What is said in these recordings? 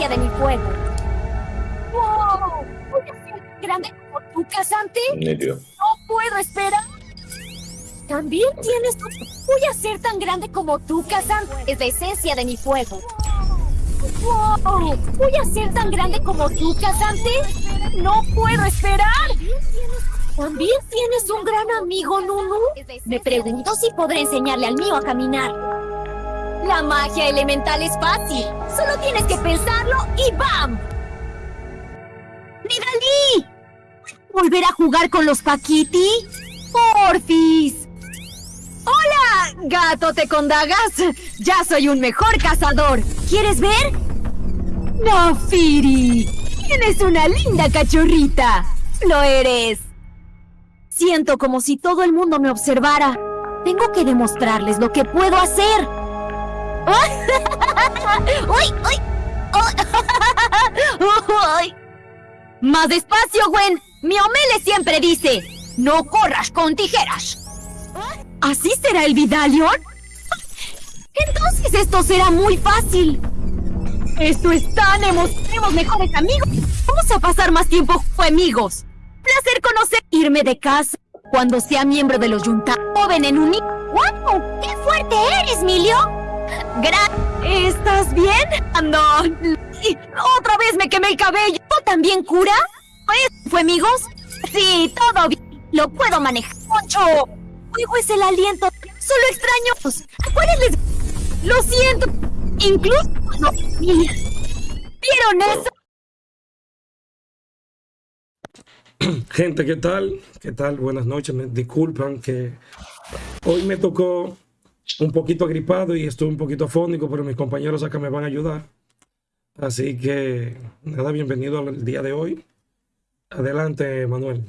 esencia de mi fuego. ¡Wow! ¿Voy a ser grande como tú, casante? Nítido. No puedo esperar. También tienes tu... Voy a ser tan grande como tú, casante. Es la esencia de mi fuego. ¡Wow! ¿Voy a ser tan grande como tú, casante? No puedo esperar. ¿También tienes un gran amigo, Nunu? Me pregunto si podré enseñarle al mío a caminar. La magia elemental es fácil. Solo tienes que pensarlo y ¡bam! ¡Nidalí! ¿Volver a jugar con los Paquiti? ¡Porfis! ¡Hola, gatote con dagas! ¡Ya soy un mejor cazador! ¿Quieres ver? ¡No, Firi! ¡Tienes una linda cachorrita! ¡Lo eres! Siento como si todo el mundo me observara. Tengo que demostrarles lo que puedo hacer. ¡Uy, uy! ¡Uy! Más despacio, Gwen. Mi Omele siempre dice, no corras con tijeras. ¿Así será el Vidalion? Entonces esto será muy fácil. Esto es tan Seremos mejores amigos. Vamos a pasar más tiempo amigos. Placer conocer. Irme de casa cuando sea miembro de los Junta. Joven en un... ¡Wow! ¡Qué fuerte eres, Milio! ¿Estás bien? No. Y Otra vez me quemé el cabello. ¿Tú también cura? ¿Eso fue, amigos? Sí, todo bien. Lo puedo manejar. ¡Poncho! Fuego es el aliento. Solo extraños. ¿A cuáles les...? Lo siento. Incluso... No. ¿Vieron eso? Gente, ¿qué tal? ¿Qué tal? Buenas noches. Me disculpan que hoy me tocó un poquito agripado y estoy un poquito afónico, pero mis compañeros acá me van a ayudar. Así que, nada, bienvenido al día de hoy. Adelante, Manuel.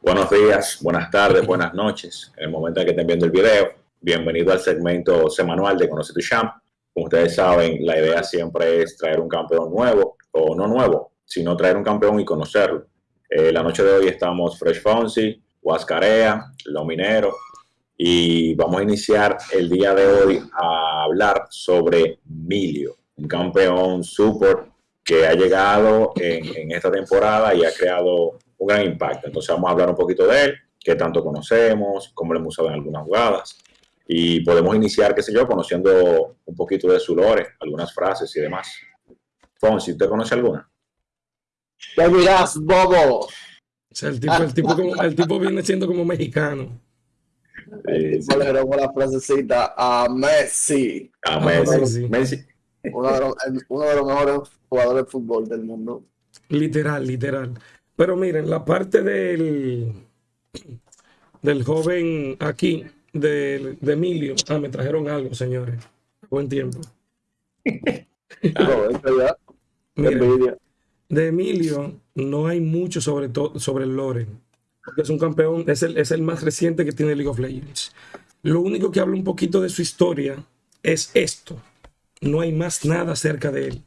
Buenos días, buenas tardes, buenas noches. En el momento en que estén viendo el video, bienvenido al segmento semanal de Conoce tu Champ. Como ustedes saben, la idea siempre es traer un campeón nuevo, o no nuevo, sino traer un campeón y conocerlo. Eh, la noche de hoy estamos Fresh Fonsi, Huascarea, Lo Minero, y vamos a iniciar el día de hoy a hablar sobre Milio, un campeón super que ha llegado en, en esta temporada y ha creado un gran impacto. Entonces vamos a hablar un poquito de él, qué tanto conocemos, cómo lo hemos usado en algunas jugadas. Y podemos iniciar, qué sé yo, conociendo un poquito de su lore, algunas frases y demás. Fonsi, ¿usted conoce alguna? ¿Qué dirás, bobo? O sea, el tipo, el tipo, como- el tipo viene siendo como mexicano. Eh, Yo le grabó la frasecita a Messi, a Messi. sí. Messi. uno de, los, el- uno de los mejores jugadores de fútbol del mundo. Literal, literal. Pero miren, la parte del, del joven aquí, de, de Emilio. Ah, me trajeron algo, señores. Buen tiempo. De Emilio no hay mucho sobre, to- sobre el lore. Porque es un campeón, es el, es el más reciente que tiene League of Legends. Lo único que habla un poquito de su historia es esto. No hay más nada acerca de él.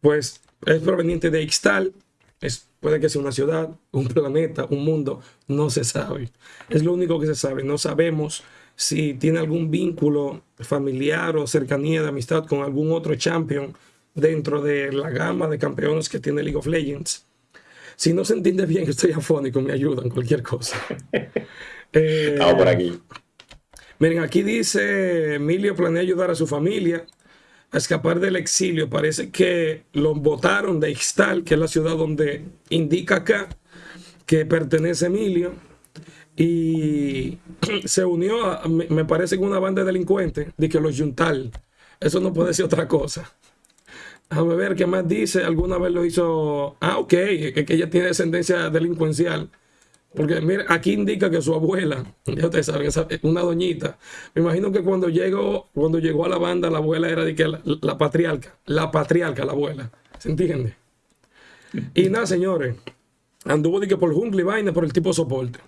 Pues es proveniente de Ixtal. Es, puede que sea una ciudad, un planeta, un mundo. No se sabe. Es lo único que se sabe. No sabemos si tiene algún vínculo familiar o cercanía de amistad con algún otro champion dentro de la gama de campeones que tiene League of Legends. Si no se entiende bien, estoy afónico, me ayudan, cualquier cosa. Eh, Estamos por aquí. Miren, aquí dice, Emilio planea ayudar a su familia a escapar del exilio. Parece que lo votaron de Ixtal, que es la ciudad donde indica acá que pertenece Emilio. Y se unió, a- me parece, con una banda de delincuentes, de que los Juntal. Eso no puede ser otra cosa. Déjame ver qué más dice. Alguna vez lo hizo. Ah, ok, que ella tiene descendencia delincuencial. Porque mira, aquí indica que su abuela, ya ustedes saben, una doñita. Me imagino que cuando llegó, cuando llegó a la banda, la abuela era de que la, patriarca, la patriarca, la abuela. ¿Se entiende? Y nada, señores, anduvo de que por jungla y vaina por el tipo soporte.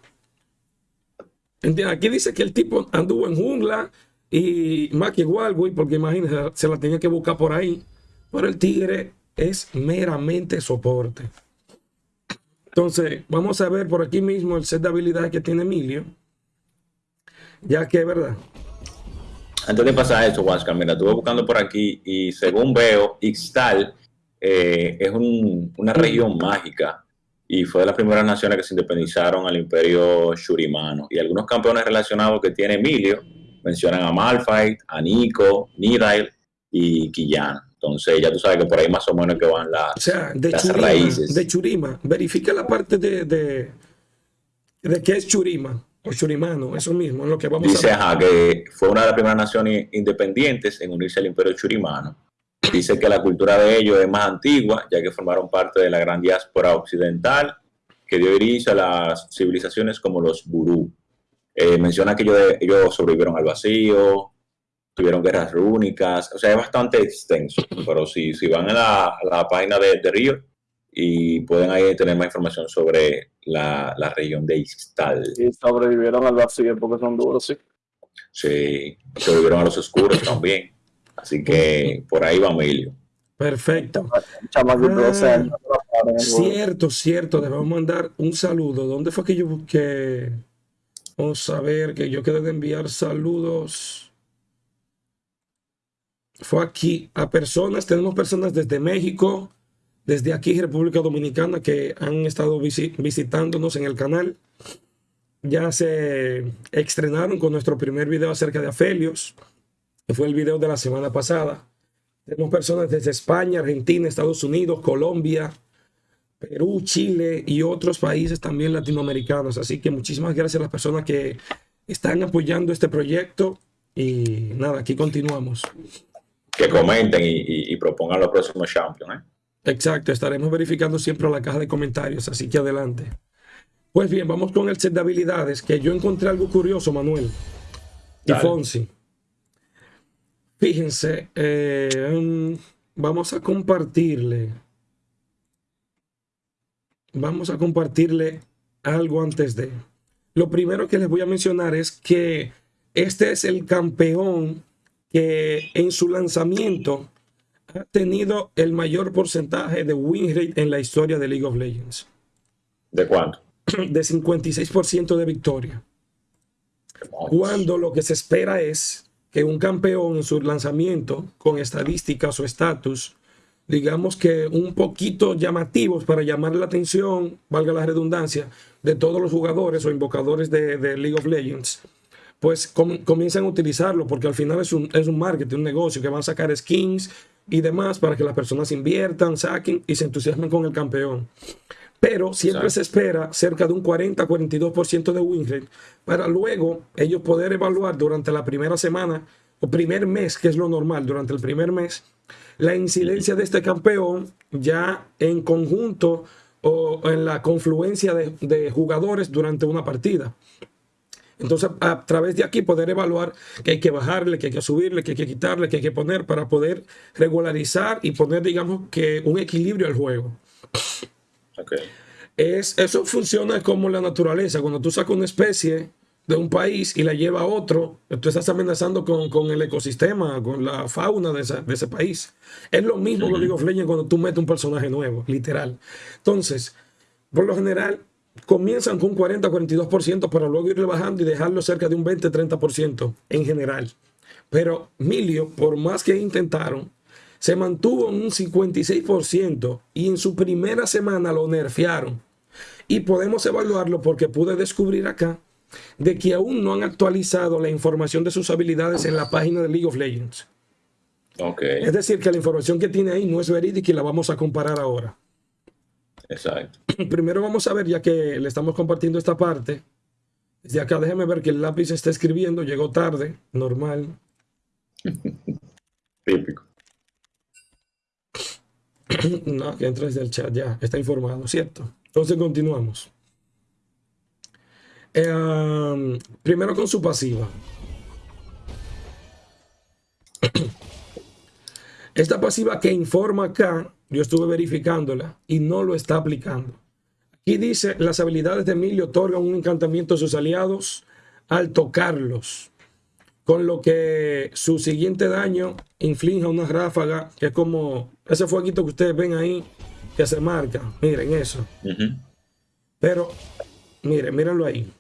Aquí dice que el tipo anduvo en jungla y más que igual, güey, porque imagínense, se la tenía que buscar por ahí. Pero el tigre es meramente soporte. Entonces, vamos a ver por aquí mismo el set de habilidades que tiene Emilio. Ya que, ¿verdad? antes de pasar a eso, Huáscar, mira, estuve buscando por aquí y según veo, Ixtal eh, es una región mágica y fue de las primeras naciones que se independizaron al imperio shurimano. Y algunos campeones relacionados que tiene Emilio mencionan a Malphite, a Nico, Nirail y Quillana. Entonces ya tú sabes que por ahí más o menos que van las, O sea, de las Churima, raíces. de Churima. Verifica la parte de, de, de qué es Churima o Churimano, eso mismo, es lo que vamos Dice a ver. ajá, que fue una de las primeras naciones independientes en unirse al imperio churimano. Dice que la cultura de ellos es más antigua, ya que formaron parte de la gran diáspora occidental que dio inicio a las civilizaciones como los burú. Eh, menciona que ellos, ellos sobrevivieron al vacío, tuvieron guerras rúnicas, o sea, es bastante extenso, pero si, si van a la, a la página de, de Río y pueden ahí tener más información sobre la, la región de Ixtal. Y sobrevivieron al vacío porque son duros, sí. Sí, sobrevivieron a los oscuros también. Así que por ahí va Emilio. Perfecto. Un chamaquito de 12 Ah. Cierto, cierto, debemos mandar un saludo. ¿Dónde fue que yo busqué? Vamos a ver que yo quedé de enviar saludos. Fue aquí a personas, tenemos personas desde México, desde aquí República Dominicana que han estado visi- visitándonos en el canal. Ya se estrenaron con nuestro primer video acerca de Afelios, que fue el video de la semana pasada. Tenemos personas desde España, Argentina, Estados Unidos, Colombia, Perú, Chile y otros países también latinoamericanos. Así que muchísimas gracias a las personas que están apoyando este proyecto. Y nada, aquí continuamos. Que comenten y, y- y propongan los próximos champions. ¿eh? Exacto, estaremos verificando siempre la caja de comentarios, así que adelante. Pues bien, vamos con el set de habilidades, que yo encontré algo curioso, Manuel y Dale. Fonsi. Fíjense, eh, mm, vamos a compartirle. Vamos a compartirle algo antes de. Lo primero que les voy a mencionar es que este es el campeón que en su lanzamiento ha tenido el mayor porcentaje de win rate en la historia de League of Legends, ¿De cuánto? de 56% de victoria. Cuando lo que se espera es que un campeón en su lanzamiento, con estadísticas o estatus, digamos que un poquito llamativos para llamar la atención, valga la redundancia, de todos los jugadores o invocadores de, de League of Legends, pues com- comienzan a utilizarlo porque al final es un, es un marketing, un negocio que van a sacar skins y demás para que las personas inviertan, saquen y se entusiasmen con el campeón. Pero siempre Exacto. se espera cerca de un 40-42% de win rate para luego ellos poder evaluar durante la primera semana o primer mes, que es lo normal, durante el primer mes, la incidencia de este campeón ya en conjunto o en la confluencia de, de jugadores durante una partida. Entonces, a través de aquí poder evaluar que hay que bajarle, que hay que subirle, que hay que quitarle, que hay que poner para poder regularizar y poner, digamos, que un equilibrio al juego. Ok. Es, eso funciona como la naturaleza. Cuando tú sacas una especie de un país y la lleva a otro, tú estás amenazando con, con el ecosistema, con la fauna de, esa- de ese país. Es lo mismo con League of Legends cuando tú metes un personaje nuevo, literal. Entonces, por lo general, comienzan con un 40-42% para luego irle bajando y dejarlo cerca de un 20-30% en general. Pero Milio, por más que intentaron, se mantuvo en un 56% y en su primera semana lo nerfearon. Y podemos evaluarlo porque pude descubrir acá de que aún no han actualizado la información de sus habilidades en la página de League of Legends. Ok. Es decir, que la información que tiene ahí no es verídica y la vamos a comparar ahora. Exacto. Primero vamos a ver, ya que le estamos compartiendo esta parte. Desde acá déjeme ver que el lápiz está escribiendo, llegó tarde, normal. Típico. No, que entra desde el chat, ya, está informado, ¿cierto? Entonces continuamos. Eh, primero con su pasiva. Esta pasiva que informa acá, yo estuve verificándola y no lo está aplicando. Aquí dice, las habilidades de Emilio otorgan un encantamiento a sus aliados al tocarlos, con lo que su siguiente daño inflige una ráfaga, que es como ese fueguito que ustedes ven ahí, que se marca. Miren eso. Pero, miren, mírenlo ahí.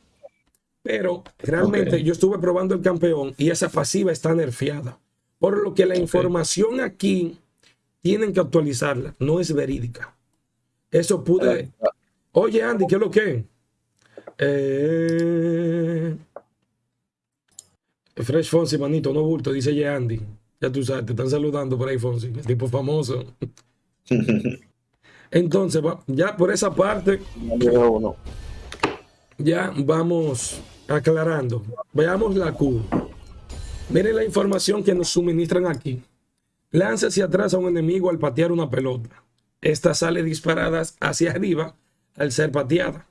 Pero realmente yo estuve probando el campeón y esa pasiva está nerfeada. Por lo que la información aquí tienen que actualizarla, no es verídica. Eso pude. Oye, Andy, ¿qué es lo que? Eh... Fresh Fonsi, manito, no bulto, dice ya Andy. Ya tú sabes, te están saludando por ahí, Fonsi, el tipo famoso. Entonces, ya por esa parte, ya vamos aclarando. Veamos la Q. Miren la información que nos suministran aquí. Lanza hacia atrás a un enemigo al patear una pelota. Esta sale disparada hacia arriba al ser pateada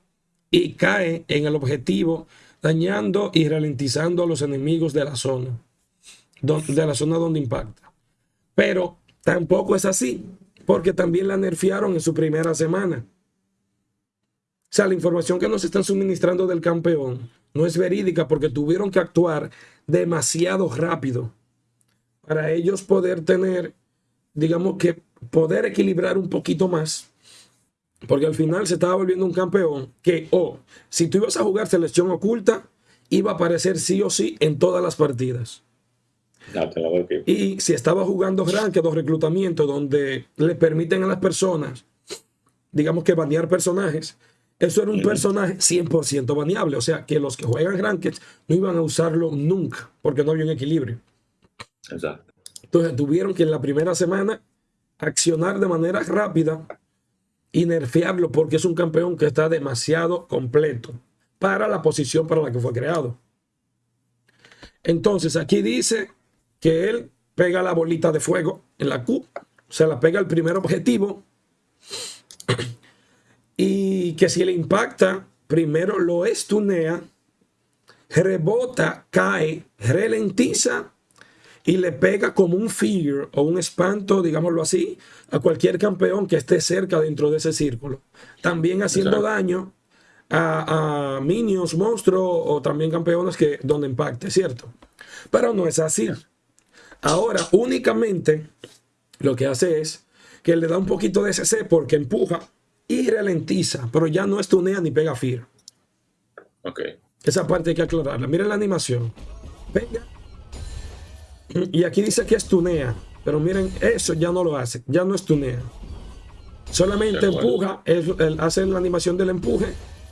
y cae en el objetivo, dañando y ralentizando a los enemigos de la zona, de la zona donde impacta. Pero tampoco es así, porque también la nerfearon en su primera semana. O sea, la información que nos están suministrando del campeón no es verídica porque tuvieron que actuar demasiado rápido para ellos poder tener, digamos que, poder equilibrar un poquito más. Porque al final se estaba volviendo un campeón que, o si tú ibas a jugar selección oculta, iba a aparecer sí o sí en todas las partidas. La. Y si estaba jugando ranked o reclutamiento donde le permiten a las personas, digamos que banear personajes, eso era un personaje 100% baneable. O sea, que los que juegan ranked no iban a usarlo nunca porque no había un equilibrio. Entonces tuvieron que en la primera semana accionar de manera rápida y nerfearlo porque es un campeón que está demasiado completo para la posición para la que fue creado. Entonces aquí dice que él pega la bolita de fuego en la Q, se la pega al primer objetivo y que si le impacta, primero lo estunea, rebota, cae, ralentiza y le pega como un fear o un espanto, digámoslo así, a cualquier campeón que esté cerca dentro de ese círculo. También haciendo Exacto. daño a, a minions, monstruos o también campeones que donde impacte, ¿cierto? Pero no es así. Ahora, únicamente lo que hace es que le da un poquito de CC porque empuja y ralentiza, pero ya no estunea ni pega fear. Ok. Esa parte hay que aclararla. Miren la animación. Venga. Y aquí dice que estunea. Pero miren, eso ya no lo hace. Ya no estunea. Solamente De acuerdo. empuja. es- hace la animación del empuje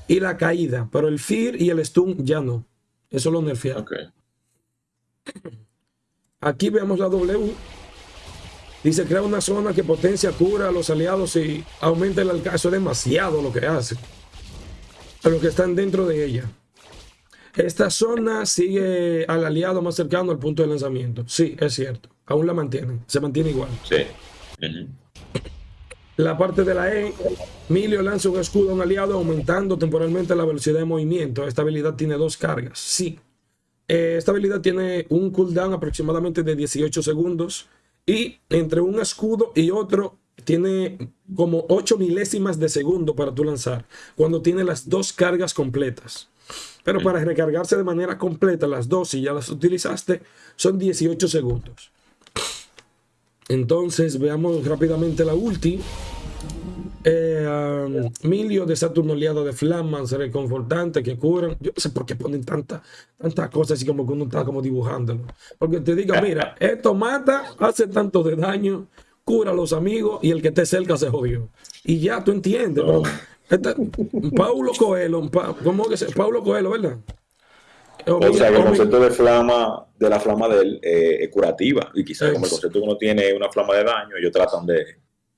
y la caída. Pero el fear y el stun ya no. Eso lo nerfearon. Ok. Aquí vemos la W. Dice crea una zona que potencia, cura a los aliados y aumenta el alcance. Eso es demasiado lo que hace. A los que están dentro de ella. Esta zona sigue al aliado más cercano al punto de lanzamiento. Sí, es cierto. Aún la mantienen. Se mantiene igual. Sí. La parte de la E, Milio lanza un escudo a un aliado aumentando temporalmente la velocidad de movimiento. Esta habilidad tiene dos cargas. Sí. Eh, esta habilidad tiene un cooldown aproximadamente de 18 segundos y entre un escudo y otro tiene como 8 milésimas de segundo para tú lanzar cuando tiene las dos cargas completas. Pero para recargarse de manera completa las dos, si ya las utilizaste, son 18 segundos. Entonces veamos rápidamente la ulti. Eh, um, Milio de Saturno aliado de Flaman, ser reconfortante, que curan. Yo no sé por qué ponen tanta- tantas cosas así como que uno está como dibujándolo. Porque te diga, mira, esto mata, hace tanto de daño, cura a los amigos y el que esté cerca se jodió. Y ya tú entiendes. pero esta- Paulo Coelho, Pa- ¿cómo que se? Paulo Coelho, ¿verdad? O sea, que el concepto de flama, de la flama de él eh, es curativa. Y quizás como el concepto que uno tiene una flama de daño, ellos tratan de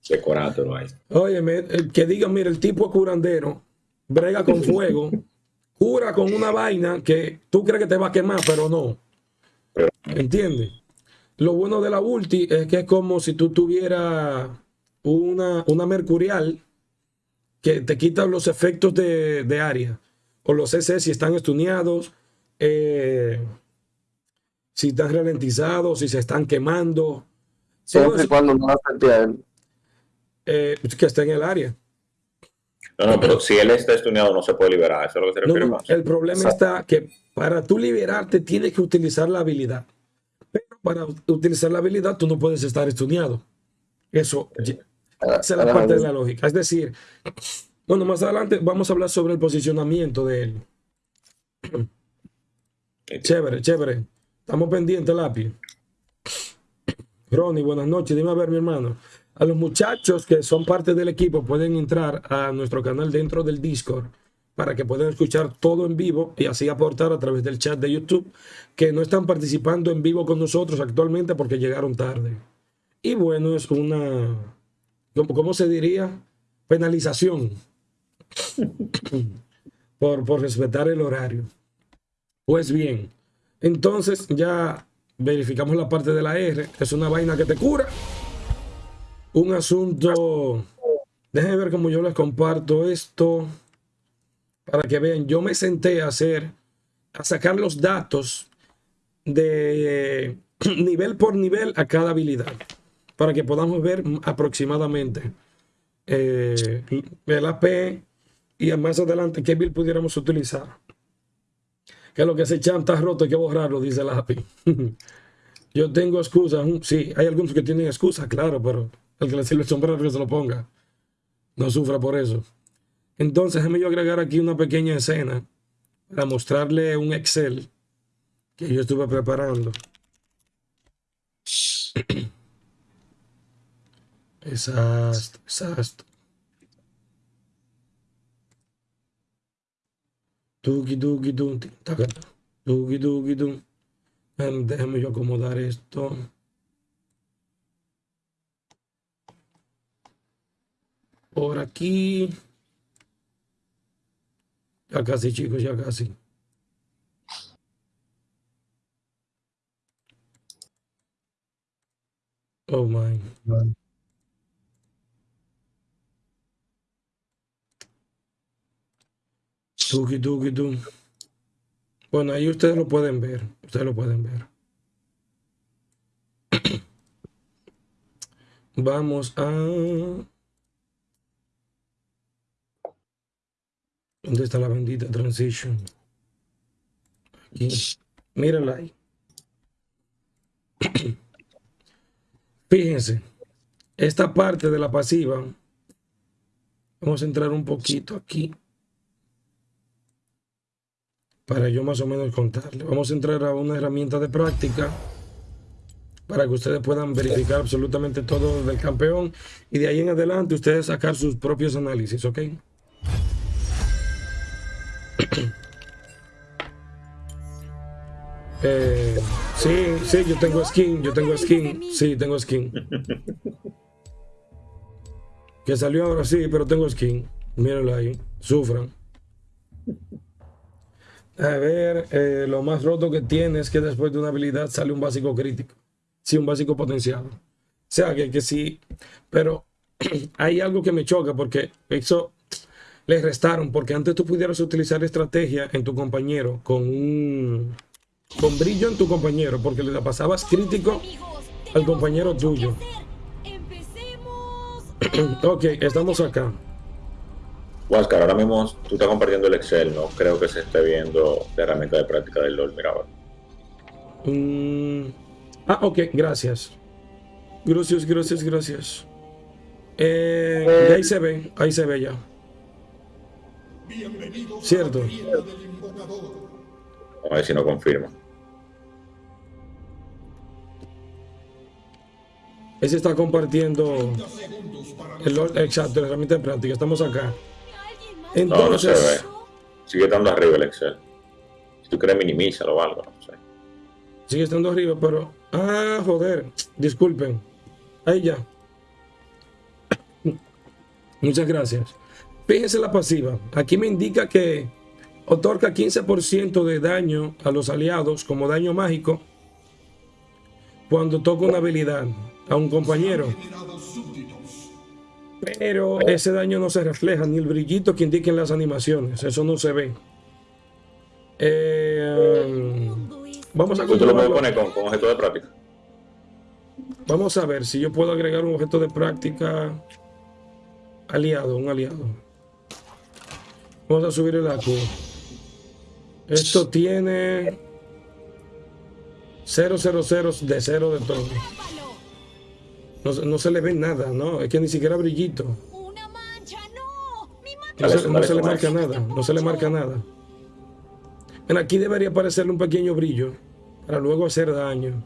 decorártelo ahí. Óyeme, el que diga, mira, el tipo es curandero, brega con fuego, cura con una vaina que tú crees que te va a quemar, pero no. ¿Entiendes? Lo bueno de la ulti es que es como si tú tuvieras una, una mercurial que te quita los efectos de, de área. O los CC si están estuneados, eh, si están ralentizados, si se están quemando. Siempre y eso, cuando no afecte a él. eh, que está en el área. No, no, pero si él está estuneado no se puede liberar. Eso es lo que se No, refiere no, más. el problema Exacto. está que para tú liberarte tienes que utilizar la habilidad. Pero para utilizar la habilidad tú no puedes estar estudiado. Eso, esa es la parte de la lógica. Es decir, bueno, más adelante vamos a hablar sobre el posicionamiento de él. Chévere, chévere. Estamos pendientes, lápiz. Ronnie, buenas noches. Dime a ver, mi hermano. A los muchachos que son parte del equipo pueden entrar a nuestro canal dentro del Discord para que puedan escuchar todo en vivo y así aportar a través del chat de YouTube que no están participando en vivo con nosotros actualmente porque llegaron tarde. Y bueno, es una, ¿cómo, se diría? Penalización por, por respetar el horario. Pues bien, entonces ya verificamos la parte de la R. Es una vaina que te cura. Un asunto... Déjenme ver cómo yo les comparto esto para que vean. Yo me senté a hacer, a sacar los datos de nivel por nivel a cada habilidad para que podamos ver aproximadamente eh, el AP y más adelante qué build pudiéramos utilizar que lo que se echan está roto, hay que borrarlo, dice el API. Yo tengo excusas, sí, hay algunos que tienen excusas, claro, pero el que le sirve el sombrero que se lo ponga. No sufra por eso. Entonces, déjame yo agregar aquí una pequeña escena para mostrarle un Excel que yo estuve preparando. Exacto, exacto. Tuki, tuki, tuki, tuki, tuki, tuki. Déjame yo acomodar esto. Por aquí. Ya casi, chicos, ya casi. Oh my. God. Tuki, tuki, tuki. Bueno, ahí ustedes lo pueden ver. Ustedes lo pueden ver. Vamos a... ¿Dónde está la bendita transition? Aquí. Mírala ahí. Fíjense. Esta parte de la pasiva. Vamos a entrar un poquito aquí para yo más o menos contarle. Vamos a entrar a una herramienta de práctica para que ustedes puedan verificar absolutamente todo del campeón y de ahí en adelante ustedes sacar sus propios análisis, ¿ok? Eh, sí, sí, yo tengo skin, yo tengo skin, sí, tengo skin. Que salió ahora sí, pero tengo skin. Mírenlo ahí, sufran. A ver, eh, lo más roto que tiene es que después de una habilidad sale un básico crítico. Sí, un básico potenciado. O sea, que, que sí, pero hay algo que me choca porque eso le restaron, porque antes tú pudieras utilizar estrategia en tu compañero con un con brillo en tu compañero, porque le pasabas crítico al compañero tuyo. ok, estamos acá. Oscar, ahora mismo tú estás compartiendo el Excel, no creo que se esté viendo la herramienta de práctica del LOL. Mira ahora. Mm, ah, ok, gracias. Gracias, gracias, gracias. Eh, ahí se ve, ahí se ve ya. Cierto. Vamos a ver si no confirma. Ese está compartiendo el, exacto, la herramienta de práctica. Estamos acá. Entonces, no, no se ve. Sigue estando arriba el Excel. Si tú quieres, minimízalo o algo, no sé. Sigue estando arriba, pero... Ah, joder. Disculpen. Ahí ya. Muchas gracias. Fíjense la pasiva. Aquí me indica que otorga 15% de daño a los aliados como daño mágico cuando toca una habilidad a un compañero. Pero ese daño no se refleja, ni el brillito que indiquen las animaciones. Eso no se ve. Eh, vamos a ¿Tú lo poner con, con objeto de práctica? Vamos a ver si yo puedo agregar un objeto de práctica aliado, un aliado. Vamos a subir el AQ. Esto tiene 000 de cero de todo. No, se le ve nada, ¿no? Es que ni siquiera brillito. No se, le marca nada, no se le marca nada. En aquí debería aparecerle un pequeño brillo para luego hacer daño.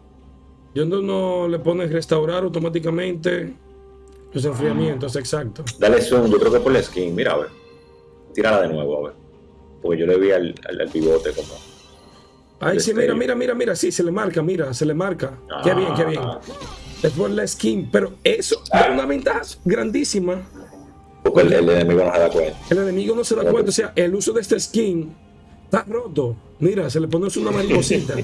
Yo no, no le pones restaurar automáticamente los enfriamientos, exacto. Dale zoom, yo creo que por la skin, mira, a ver. Tírala de nuevo, a ver. Porque yo le vi al, al, pivote como. Ay, sí, mira, mira, mira, mira, sí, se le marca, mira, se le marca. Qué bien, qué bien. Ah. Es por la skin, pero eso es una ventaja grandísima. Porque el, enemigo no se da cuenta. El enemigo no se da cuenta, o sea, el uso de este skin está roto. Mira, se le pone una mariposita.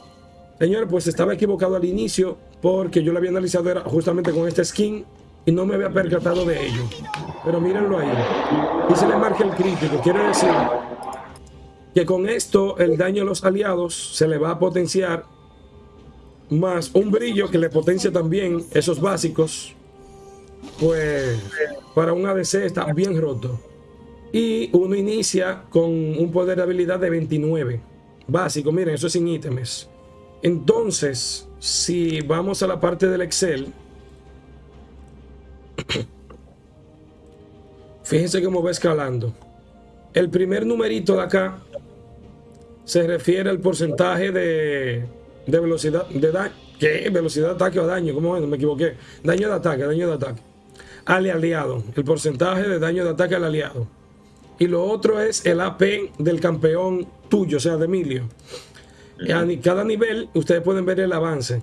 Señor, pues estaba equivocado al inicio porque yo lo había analizado era justamente con este skin y no me había percatado de ello. Pero mírenlo ahí. Y se le marca el crítico. Quiere decir que con esto el daño a los aliados se le va a potenciar más un brillo que le potencia también esos básicos. Pues para un ADC está bien roto. Y uno inicia con un poder de habilidad de 29. Básico, miren, eso es sin ítems. Entonces, si vamos a la parte del Excel, fíjense cómo va escalando. El primer numerito de acá se refiere al porcentaje de, velocidad de daño. ¿Qué? Velocidad de ataque o daño. ¿Cómo es? Me equivoqué. Daño de ataque, daño de ataque. Al aliado. El porcentaje de daño de ataque al aliado. Y lo otro es el AP del campeón tuyo, o sea, de Emilio. A cada nivel ustedes pueden ver el avance.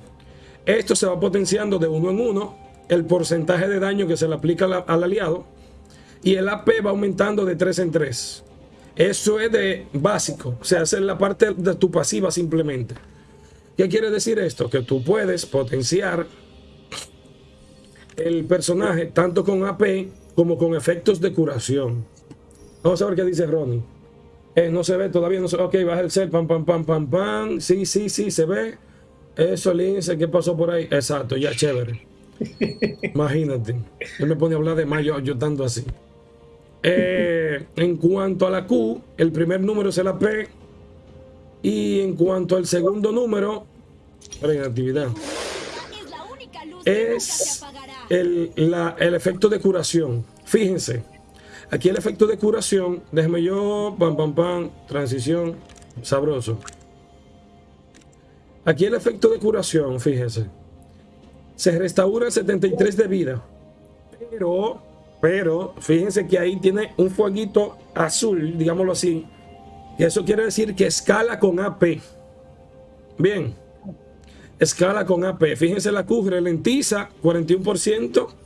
Esto se va potenciando de uno en uno, el porcentaje de daño que se le aplica al, aliado y el AP va aumentando de 3 en 3. Eso es de básico, o sea, es la parte de tu pasiva simplemente. ¿Qué quiere decir esto? Que tú puedes potenciar el personaje tanto con AP como con efectos de curación. Vamos a ver qué dice Ronnie. Eh, no se ve, todavía no se ve. Ok, baja el cel, pam, pam, pam, pam, pam. Sí, sí, sí, se ve. Eso, Lince, ¿qué pasó por ahí? Exacto, ya chévere. Imagínate. Yo me pone a hablar de mayo yo tanto así. Eh, en cuanto a la Q, el primer número es la P. Y en cuanto al segundo número, en actividad, es el, el efecto de curación. Fíjense, Aquí el efecto de curación, déjeme yo, pam, pam, pam, transición, sabroso. Aquí el efecto de curación, fíjense. Se restaura 73 de vida. Pero, pero, fíjense que ahí tiene un fueguito azul, digámoslo así. Y eso quiere decir que escala con AP. Bien. Escala con AP. Fíjense la Q ralentiza 41%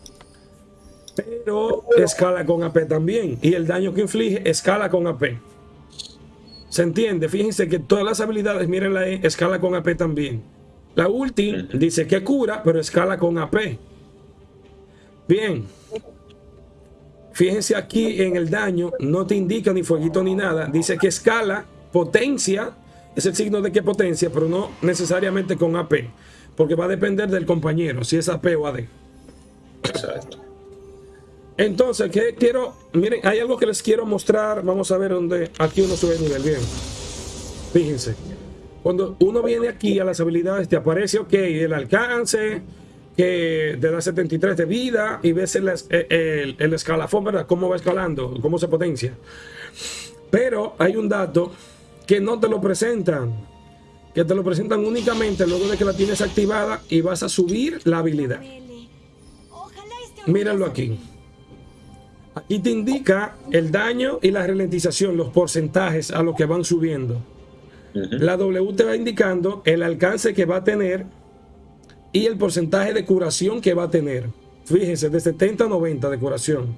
pero escala con AP también. Y el daño que inflige escala con AP. ¿Se entiende? Fíjense que todas las habilidades, miren la E, escala con AP también. La ulti dice que cura, pero escala con AP. Bien. Fíjense aquí en el daño, no te indica ni fueguito ni nada. Dice que escala, potencia, es el signo de que potencia, pero no necesariamente con AP. Porque va a depender del compañero, si es AP o AD. Exacto. Entonces, ¿qué quiero? Miren, hay algo que les quiero mostrar. Vamos a ver dónde. Aquí uno sube el nivel. Bien. Fíjense. Cuando uno viene aquí a las habilidades, te aparece, ok, el alcance, que te da 73 de vida y ves el, el, el escalafón, ¿verdad? Cómo va escalando, cómo se potencia. Pero hay un dato que no te lo presentan. Que te lo presentan únicamente luego de que la tienes activada y vas a subir la habilidad. Mírenlo aquí. Aquí te indica el daño y la ralentización, los porcentajes a los que van subiendo. La W te va indicando el alcance que va a tener y el porcentaje de curación que va a tener. Fíjense, de 70 a 90 de curación.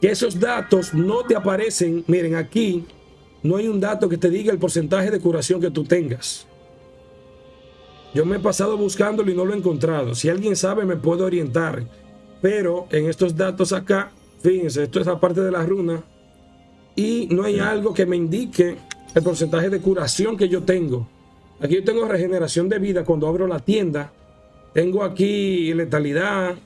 Que esos datos no te aparecen. Miren, aquí no hay un dato que te diga el porcentaje de curación que tú tengas. Yo me he pasado buscándolo y no lo he encontrado. Si alguien sabe, me puede orientar. Pero en estos datos acá Fíjense, esto es la parte de la runa. Y no hay algo que me indique el porcentaje de curación que yo tengo. Aquí yo tengo regeneración de vida cuando abro la tienda. Tengo aquí letalidad.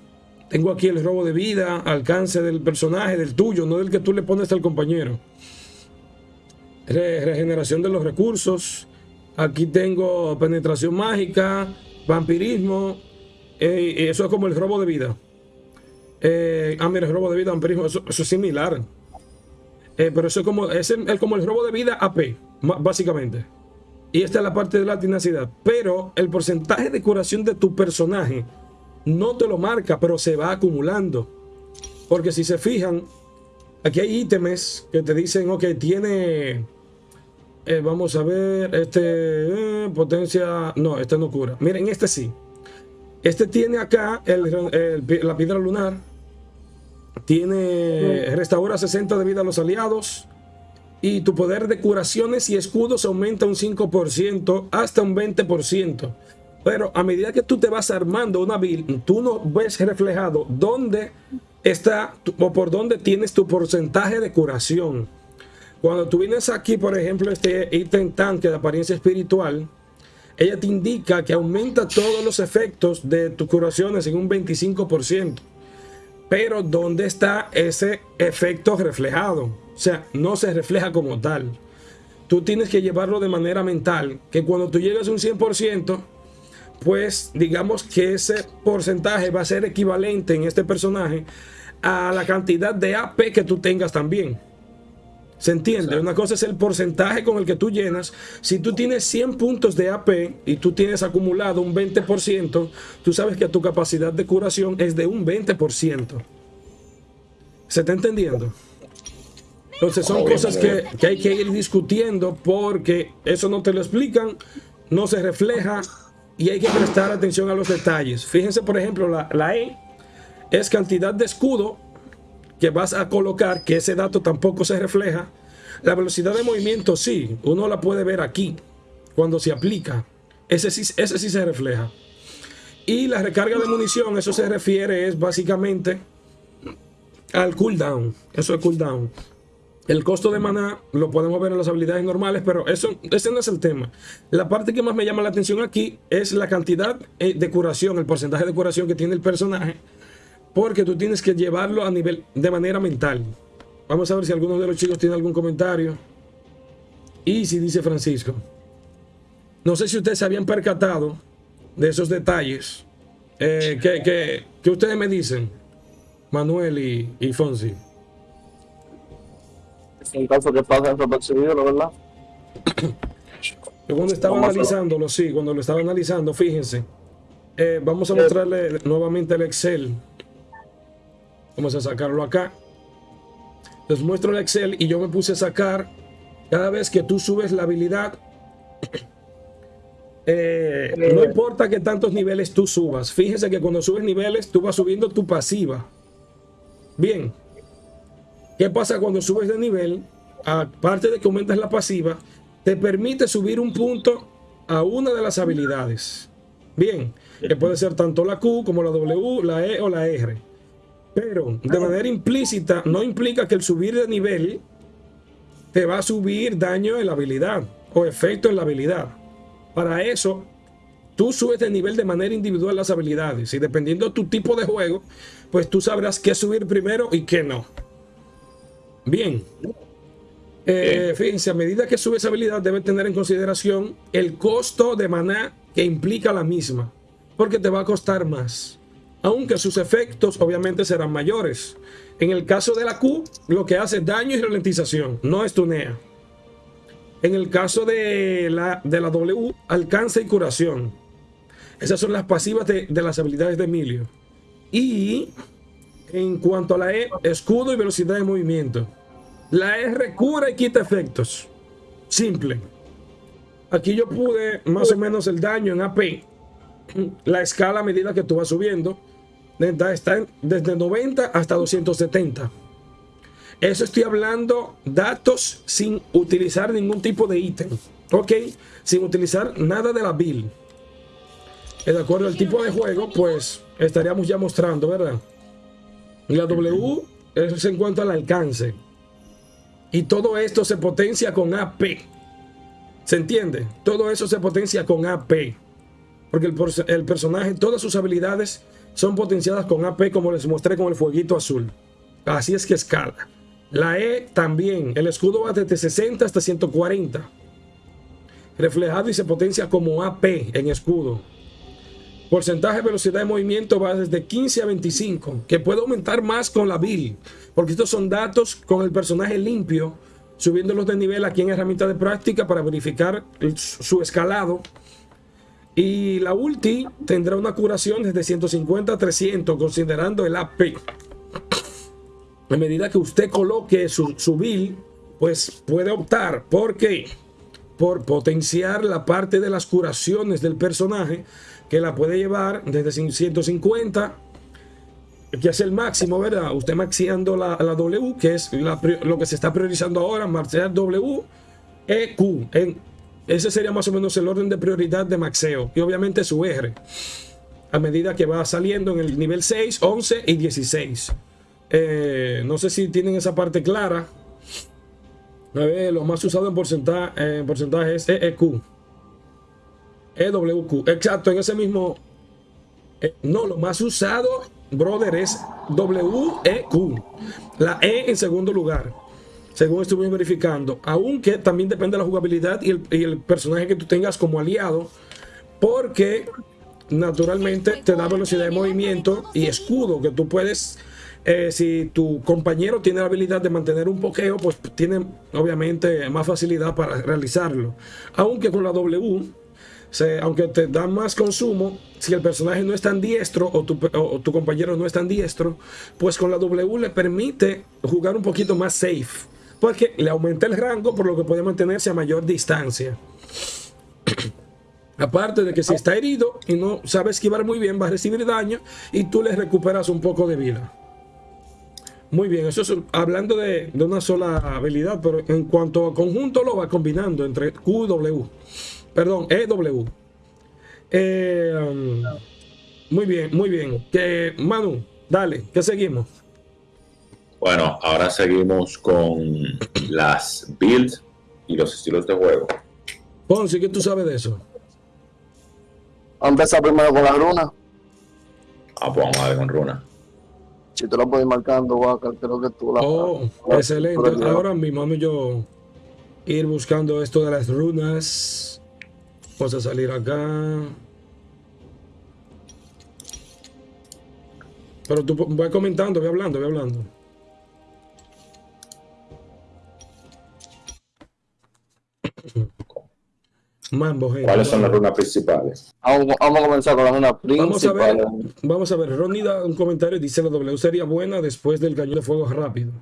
Tengo aquí el robo de vida, alcance del personaje, del tuyo, no del que tú le pones al compañero. Regeneración de los recursos. Aquí tengo penetración mágica, vampirismo. Eh, eso es como el robo de vida. Eh, ah, mira, el robo de vida, eso, eso es similar. Eh, pero eso es como, es, como el robo de vida AP. básicamente. Y esta es la parte de la tenacidad. Pero el porcentaje de curación de tu personaje no te lo marca, pero se va acumulando. Porque si se fijan, aquí hay ítems que te dicen, ok, tiene... Eh, vamos a ver, este eh, potencia... No, este no cura. Miren, este sí. Este tiene acá la piedra lunar. Tiene... Restaura 60 de vida a los aliados y tu poder de curaciones y escudos aumenta un 5% hasta un 20%. Pero a medida que tú te vas armando una build, tú no ves reflejado dónde está o por dónde tienes tu porcentaje de curación. Cuando tú vienes aquí, por ejemplo, este ítem tanque de apariencia espiritual, ella te indica que aumenta todos los efectos de tus curaciones en un 25%. Pero ¿dónde está ese efecto reflejado? O sea, no se refleja como tal. Tú tienes que llevarlo de manera mental, que cuando tú llegas a un 100%, pues digamos que ese porcentaje va a ser equivalente en este personaje a la cantidad de AP que tú tengas también. ¿Se entiende? Una cosa es el porcentaje con el que tú llenas. Si tú tienes 100 puntos de AP y tú tienes acumulado un 20%, tú sabes que tu capacidad de curación es de un 20%. ¿Se está entendiendo? Entonces son cosas que, que, hay que ir discutiendo porque eso no te lo explican, no se refleja y hay que prestar atención a los detalles. Fíjense, por ejemplo, la, la E es cantidad de escudo que vas a colocar, que ese dato tampoco se refleja. La velocidad de movimiento sí, uno la puede ver aquí, cuando se aplica. Ese sí, ese sí se refleja. Y la recarga de munición, eso se refiere es básicamente al cooldown. Eso es cooldown. El costo de maná lo podemos ver en las habilidades normales, pero eso, ese no es el tema. La parte que más me llama la atención aquí es la cantidad eh, de curación, el porcentaje de curación que tiene el personaje porque tú tienes que llevarlo a nivel de manera mental. Vamos a ver si alguno de los chicos tiene algún comentario. Y si dice Francisco. No sé si ustedes se habían percatado de esos detalles. Eh, que, ustedes me dicen, Manuel y, y Fonsi. En caso que pasa percibido, ¿no verdad? Yo cuando estaba analizándolo, sí, cuando lo estaba analizando, fíjense. Eh, vamos a mostrarle nuevamente el Excel Vamos a sacarlo acá. Les muestro el Excel y yo me puse a sacar cada vez que tú subes la habilidad. Eh, no importa que tantos niveles tú subas. Fíjese que cuando subes niveles tú vas subiendo tu pasiva. Bien. ¿Qué pasa cuando subes de nivel? Aparte de que aumentas la pasiva, te permite subir un punto a una de las habilidades. Bien, que puede ser tanto la Q como la W, la E o la R. Pero de manera implícita no implica que el subir de nivel te va a subir daño en la habilidad o efecto en la habilidad. Para eso, tú subes de nivel de manera individual las habilidades y dependiendo de tu tipo de juego, pues tú sabrás qué subir primero y qué no. Bien. Eh, fíjense, a medida que subes habilidad debe tener en consideración el costo de maná que implica la misma, porque te va a costar más aunque sus efectos obviamente serán mayores. En el caso de la Q, lo que hace daño y ralentización, no estunea. En el caso de la, de la W, alcance y curación. Esas son las pasivas de, de las habilidades de Emilio. Y en cuanto a la E, escudo y velocidad de movimiento. La R cura y quita efectos. Simple. Aquí yo pude más o menos el daño en AP. La escala a medida que tú vas subiendo está desde 90 hasta 270. Eso estoy hablando datos sin utilizar ningún tipo de ítem. Ok, sin utilizar nada de la build. De acuerdo al tipo de juego, pues estaríamos ya mostrando, ¿verdad? La W eso se encuentra al alcance. Y todo esto se potencia con AP. ¿Se entiende? Todo eso se potencia con AP. Porque el, personaje, todas sus habilidades son potenciadas con AP como les mostré con el fueguito azul. Así es que escala. La E también, el escudo va desde 60 hasta 140. Reflejado y se potencia como AP en escudo. Porcentaje de velocidad de movimiento va desde 15 a 25, que puede aumentar más con la build, porque estos son datos con el personaje limpio subiéndolos de nivel aquí en herramienta de práctica para verificar su escalado. Y la ulti tendrá una curación desde 150 a 300 considerando el AP. A medida que usted coloque su, su pues puede optar. ¿Por qué? Por potenciar la parte de las curaciones del personaje que la puede llevar desde 150 que es el máximo, ¿verdad? Usted maxiando la, la W, que es lo que se está priorizando ahora, marchar W, E, Q. En, ese sería más o menos el orden de prioridad de maxeo. Y obviamente su R. A medida que va saliendo en el nivel 6, 11 y 16. Eh, no sé si tienen esa parte clara. Lo más usado en porcentaje, en es EEQ. EWQ. Exacto, en ese mismo... Eh, no, lo más usado brother, es WEQ. La E en segundo lugar. Según estuve verificando. Aunque también depende de la jugabilidad y el, personaje que tú tengas como aliado. Porque naturalmente te da velocidad de movimiento y escudo que tú puedes... Eh, si tu compañero tiene la habilidad de mantener un pokeo, pues tiene obviamente más facilidad para realizarlo. Aunque con la W aunque te da más consumo, si el personaje no es tan diestro o tu, compañero no es tan diestro, pues con la W le permite jugar un poquito más safe. Porque le aumenta el rango, por lo que puede mantenerse a mayor distancia. Aparte de que si está herido y no sabe esquivar muy bien, va a recibir daño y tú le recuperas un poco de vida. Muy bien, eso es hablando de, una sola habilidad, pero en cuanto a conjunto lo va combinando entre Q y W. Perdón, EW. Eh, um, muy bien, muy bien. Que, Manu, dale, ¿qué seguimos? Bueno, ahora seguimos con las builds y los estilos de juego. Ponce, ¿qué tú sabes de eso? Vamos a empezar primero con la runa. Ah, pues vamos a ver con runa. Si tú la puedes ir marcando, Waka, creo que tú la... Oh, excelente. Ahora mismo yo ir buscando esto de las runas. Vamos a salir acá. Pero tú voy comentando, voy hablando, voy hablando. Mambo, ¿Cuáles son las runas principales? Vamos, a comenzar con las runas principales. Vamos a ver, vamos a ver. Ronnie da un comentario y dice la W sería buena después del cañón de fuego rápido.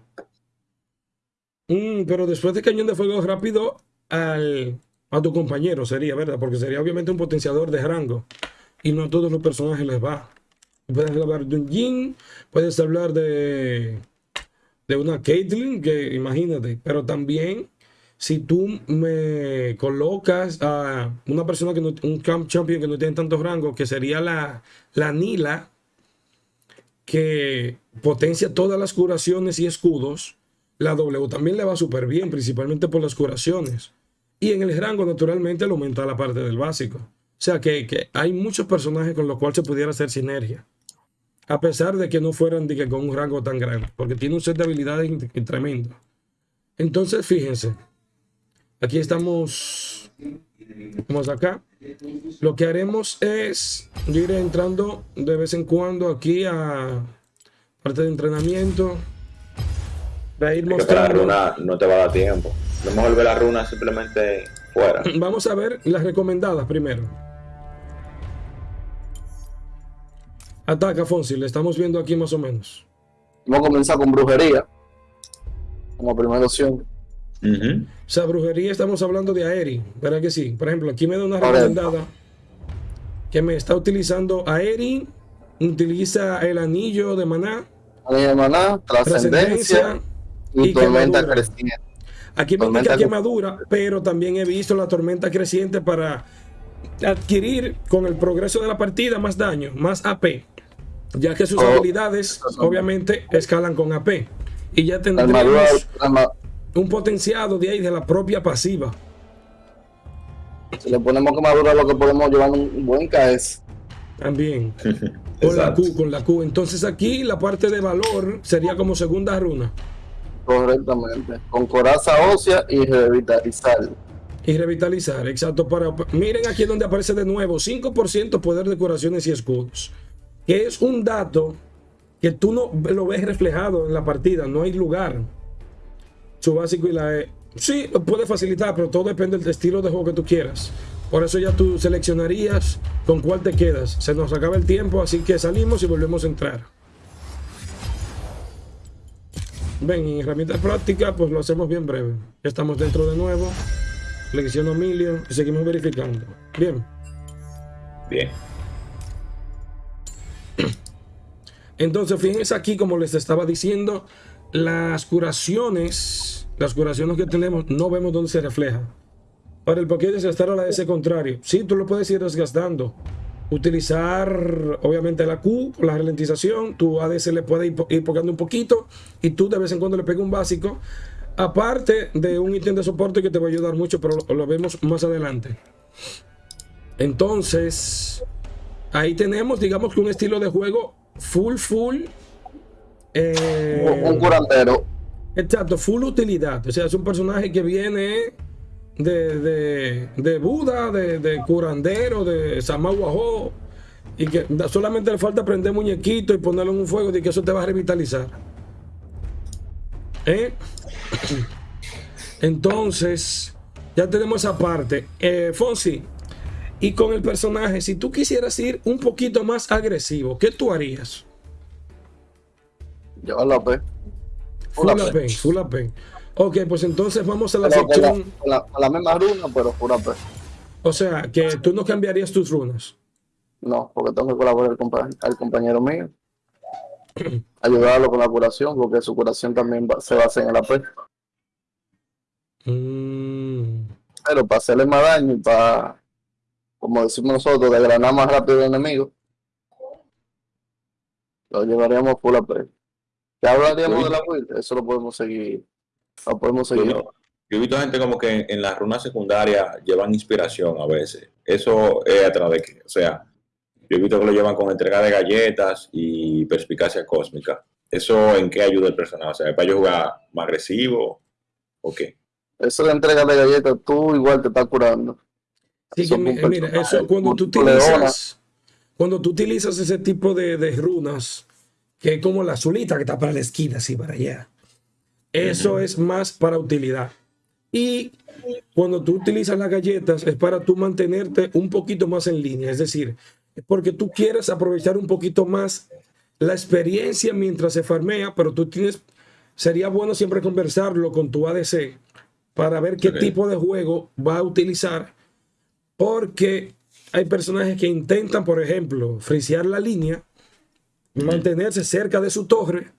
Mm, pero después del cañón de fuego rápido, al a tu compañero sería, ¿verdad? Porque sería obviamente un potenciador de rango. Y no a todos los personajes les va. Puedes hablar de un Jin, puedes hablar de, de una Caitlyn, que imagínate. Pero también, si tú me colocas a una persona que no, un camp champion que no tiene tantos rangos, que sería la, la Nila, que potencia todas las curaciones y escudos, la W también le va súper bien, principalmente por las curaciones. Y en el rango, naturalmente, lo aumenta la parte del básico. O sea que, hay muchos personajes con los cuales se pudiera hacer sinergia. A pesar de que no fueran de que con un rango tan grande. Porque tiene un set de habilidades tremendo. Entonces, fíjense. Aquí estamos. Vamos acá. Lo que haremos es ir entrando de vez en cuando aquí a parte de entrenamiento. De ir mostrando. no te va a dar tiempo. No mejor ver la runa simplemente fuera. Vamos a ver las recomendadas primero. Ataca, Fonsi, le estamos viendo aquí más o menos. Vamos a comenzar con brujería. Como primera opción. O sea, brujería estamos hablando de Aeri, ¿verdad que sí? Por ejemplo, aquí me da una recomendada que me está utilizando Aeri, utiliza el anillo de maná. Anillo de maná, trascendencia y, tormenta creciente. Aquí me indica quemadura, pero también he visto la tormenta creciente para adquirir con el progreso de la partida más daño, más AP, ya que sus oh. habilidades obviamente escalan con AP. Y ya tendremos un potenciado de ahí de la propia pasiva. Si le ponemos quemadura, lo que podemos llevar un buen KS. También. con la Q, con la Q. Entonces aquí la parte de valor sería como segunda runa. Correctamente. Con coraza ósea y revitalizar. Y revitalizar, exacto. Para, miren aquí donde aparece de nuevo 5% poder de curaciones y escudos. Que es un dato que tú no lo ves reflejado en la partida. No hay lugar. Su básico y la E. Sí, lo puede facilitar, pero todo depende del estilo de juego que tú quieras. Por eso ya tú seleccionarías con cuál te quedas. Se nos acaba el tiempo, así que salimos y volvemos a entrar. Ven, en herramientas prácticas, pues lo hacemos bien breve. Ya estamos dentro de nuevo. Selecciono Emilio y seguimos verificando. Bien. Bien. Entonces, fíjense aquí, como les estaba diciendo, las curaciones, las curaciones que tenemos, no vemos dónde se refleja. Para el Pokédex estar a la S contrario. Sí, tú lo puedes ir desgastando. Utilizar, obviamente, la Q, la ralentización. Tu ADS le puede ir, ir pocando un poquito. Y tú de vez en cuando le pegas un básico. Aparte de un ítem de soporte que te va a ayudar mucho, pero lo, lo vemos más adelante. Entonces, ahí tenemos, digamos que un estilo de juego full, full. Eh, Un, un curandero. Exacto, full utilidad. O sea, es un personaje que viene de, de, de Buda, de, de curandero, de Samaguajo. Y que solamente le falta prender muñequito y ponerlo en un fuego y que eso te va a revitalizar. ¿Eh? Entonces, ya tenemos esa parte. Eh, Fonsi, y con el personaje, si tú quisieras ir un poquito más agresivo, ¿qué tú harías? Llevarlo a P. Full Full AP, full AP. Ok, pues entonces vamos a la Pero con la, sección. con la, con la misma runa, pero full AP. O sea, que tú no cambiarías tus runas. No, porque tengo que colaborar compa- al compañero mío. Ayudarlo con la curación, porque su curación también va- se basa en el AP. Mm, Pero para hacerle más daño y para, como decimos nosotros, desgranar más rápido al enemigo, lo llevaríamos full AP. Ya hablaríamos de la build, eso lo podemos seguir. Lo podemos seguir. Yo, yo he visto gente como que en, en las runas secundarias llevan inspiración a veces. Eso es a través de que, o sea, yo he visto que lo llevan con entrega de galletas y perspicacia cósmica. ¿Eso en qué ayuda el personaje? O sea, ¿es para yo jugar más agresivo o qué? Eso de entrega de galletas, tú igual te estás curando. sí, que Son mi- un mira, eso cuando tú utilizas, cuando tú utilizas ese tipo de, de runas, que es como la azulita que está para la esquina, así para allá, eso es más para utilidad. Y cuando tú utilizas las galletas es para tú mantenerte un poquito más en línea, es decir, porque tú quieres aprovechar un poquito más la experiencia mientras se farmea, pero tú tienes, sería bueno siempre conversarlo con tu ADC para ver qué tipo de juego va a utilizar, porque hay personajes que intentan, por ejemplo, frisear la línea, mantenerse cerca de su torre,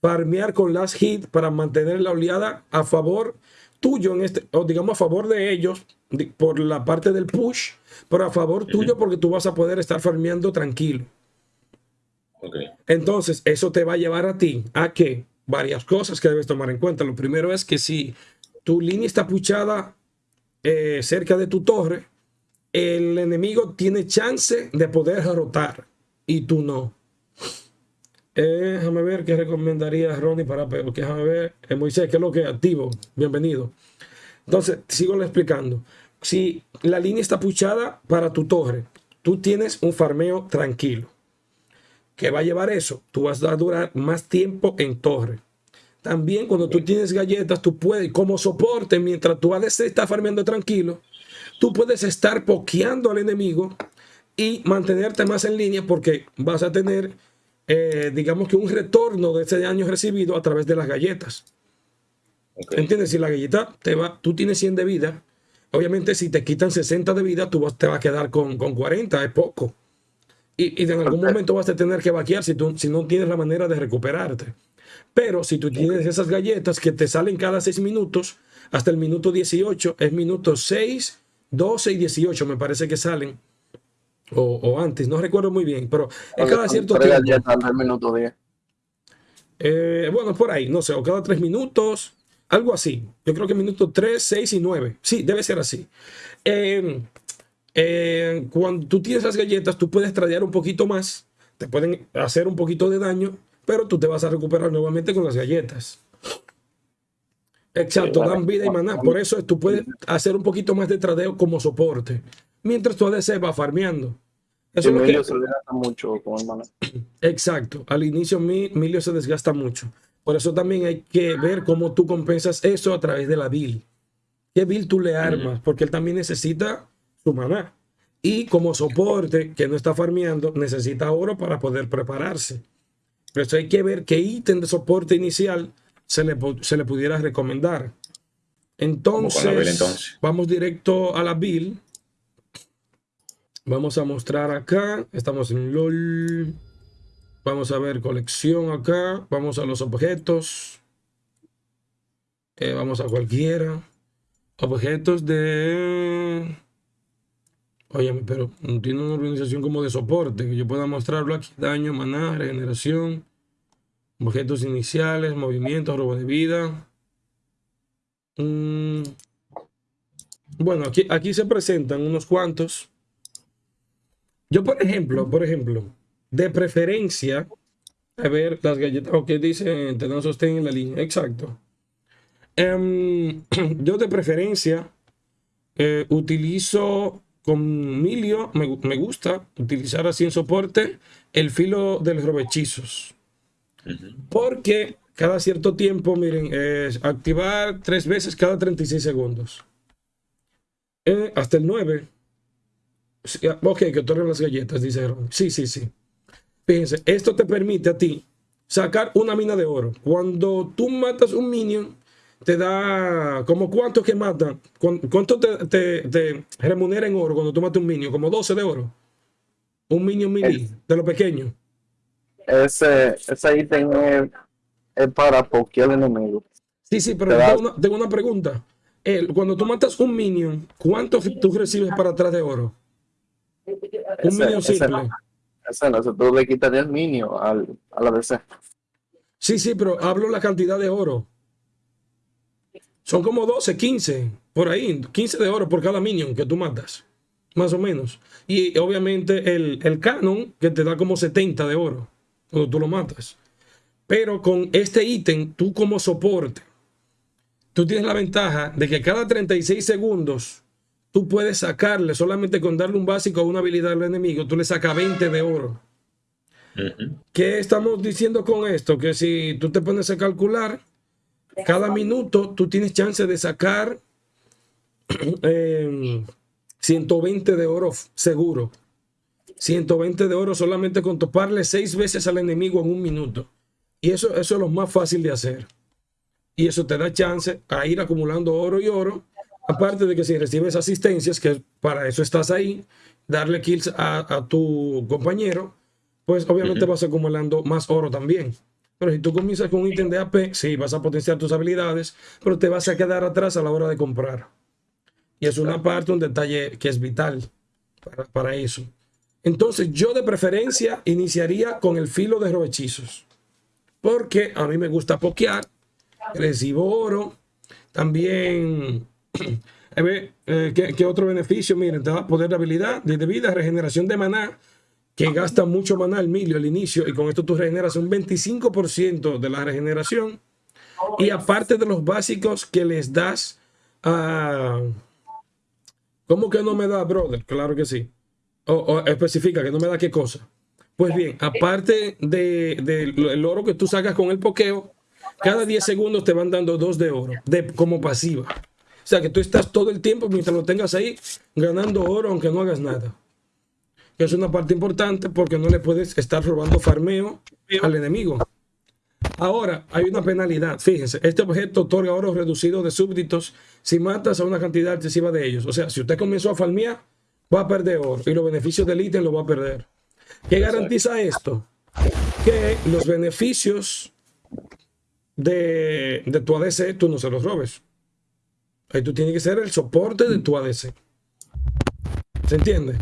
farmear con last hit para mantener la oleada a favor tuyo, en este, o digamos a favor de ellos por la parte del push, pero a favor tuyo porque tú vas a poder estar farmeando tranquilo. Entonces, eso te va a llevar a ti a que varias cosas que debes tomar en cuenta. Lo primero es que si tu línea está puchada eh, cerca de tu torre, el enemigo tiene chance de poder rotar y tú no. Eh, déjame ver qué recomendaría Ronnie para que déjame ver. Eh, Moisés, ¿qué es lo que activo? Bienvenido. Entonces, sigo explicando. Si la línea está puchada para tu torre, tú tienes un farmeo tranquilo. ¿Qué va a llevar eso? Tú vas a durar más tiempo en torre. También cuando tú tienes galletas, tú puedes, como soporte, mientras tu ADC está farmeando tranquilo, tú puedes estar pokeando al enemigo y mantenerte más en línea porque vas a tener, eh, digamos que un retorno de ese daño recibido a través de las galletas. ¿Entiendes? Si la galleta te va, tú tienes 100 de vida, obviamente si te quitan 60 de vida, tú vas- te vas a quedar con, con 40, es poco. Y, y en algún momento vas a tener que vaquear si, tú, si no tienes la manera de recuperarte. Pero si tú tienes esas galletas que te salen cada 6 minutos, hasta el minuto 18, es minuto 6, 12 y 18, me parece que salen. O, o antes, no recuerdo muy bien, pero es cada cierto tiempo. al minuto 10. Eh, bueno, por ahí, no sé, o cada tres minutos, algo así. Yo creo que minutos 3, 6 y 9. Sí, debe ser así. Eh, eh, cuando tú tienes las galletas, tú puedes tradear un poquito más, te pueden hacer un poquito de daño, pero tú te vas a recuperar nuevamente con las galletas. Exacto, dan vida y maná. Por eso tú puedes hacer un poquito más de tradeo como soporte, mientras tu ADC va farmeando. Eso es lo que, Emilio se desgasta mucho con. Exacto. Al inicio mi- Emilio se desgasta mucho. Por eso también hay que ver cómo tú compensas eso a través de la bill. ¿Qué bill tú le armas? Porque él también necesita su maná. Y como soporte que no está farmeando, necesita oro para poder prepararse. Por eso hay que ver qué ítem de soporte inicial se le, se le pudiera recomendar. Entonces, vamos directo a la build. Vamos a mostrar acá. Estamos en LOL. Vamos a ver colección acá. Vamos a los objetos. Eh, vamos a cualquiera. Objetos de... Oye, pero tiene una organización como de soporte que yo pueda mostrarlo aquí. Daño, maná, regeneración, objetos iniciales, movimientos, robo de vida. Mm. Bueno, aquí, aquí se presentan unos cuantos. Yo, por ejemplo, por ejemplo, de preferencia, a ver las galletas, ok, dice, te sostén en la línea, exacto. Em, yo de preferencia eh, utilizo con Milio me, gusta utilizar así en soporte el filo de los robechizos. Porque cada cierto tiempo, miren, es activar tres veces cada 36 segundos. Eh, hasta el 9. Ah, ok, que otorgan las galletas, dice Sí, sí, sí. Fíjense, esto te permite a ti sacar una mina de oro. Cuando tú matas un minion, te da como cuánto que mata, cuánto te, remunera en oro cuando tú matas un minion, como 12 de oro. Un minion mini, de lo pequeño. Ese, ese ítem es, para cualquier enemigo. Sí, sí, pero tengo una, pregunta. cuando tú matas un minion, ¿cuánto tú recibes para atrás de oro? Un minion simple. Ese no, tú le quitarías minion al, a la DC. Sí, sí, pero hablo la cantidad de oro. Son como 12, 15, por ahí, 15 de oro por cada minion que tú matas, más o menos. Y obviamente el, el canon que te da como 70 de oro cuando tú lo matas. Pero con este ítem, tú como soporte, tú tienes la ventaja de que cada 36 segundos tú puedes sacarle, solamente con darle un básico a una habilidad al enemigo, tú le sacas 20 de oro. ¿Qué estamos diciendo con esto? Que si tú te pones a calcular, cada minuto tú tienes chance de sacar 120 em, de oro seguro. 120 de oro solamente con toparle seis veces al enemigo en un minuto. Y eso, eso es lo más fácil de hacer. Y eso te da chance a ir acumulando oro y oro. Aparte de que si recibes asistencias, que para eso estás ahí, darle kills a, tu compañero, pues obviamente vas acumulando más oro también. Pero si tú comienzas con un ítem de AP, sí, vas a potenciar tus habilidades, pero te vas a quedar atrás a la hora de comprar. Y es una parte, un detalle que es vital para, eso. Entonces, yo de preferencia iniciaría con el filo de robechizos. Porque a mí me gusta pokear, recibo oro, también... Eh, ¿qué, otro beneficio? Miren, te da poder de habilidad, de vida, regeneración de maná, que gasta mucho maná el milio al inicio y con esto tú regeneras un 25% de la regeneración y aparte de los básicos que les das a... ¿Cómo que no me da, brother? Claro que sí. O, especifica que no me da qué cosa. Pues bien, aparte del de, oro que tú sacas con el pokeo, cada 10 segundos te van dando dos de oro de, como pasiva. O sea que tú estás todo el tiempo mientras lo tengas ahí ganando oro aunque no hagas nada que es una parte importante porque no le puedes estar robando farmeo al enemigo. Ahora, hay una penalidad. Fíjense, este objeto otorga oro reducido de súbditos si matas a una cantidad excesiva de ellos. O sea, si usted comenzó a farmear, va a perder oro y los beneficios del ítem lo va a perder. ¿Qué garantiza esto? Que los beneficios de, de tu ADC tú no se los robes. Ahí tú tienes que ser el soporte de tu ADC. ¿Se entiende?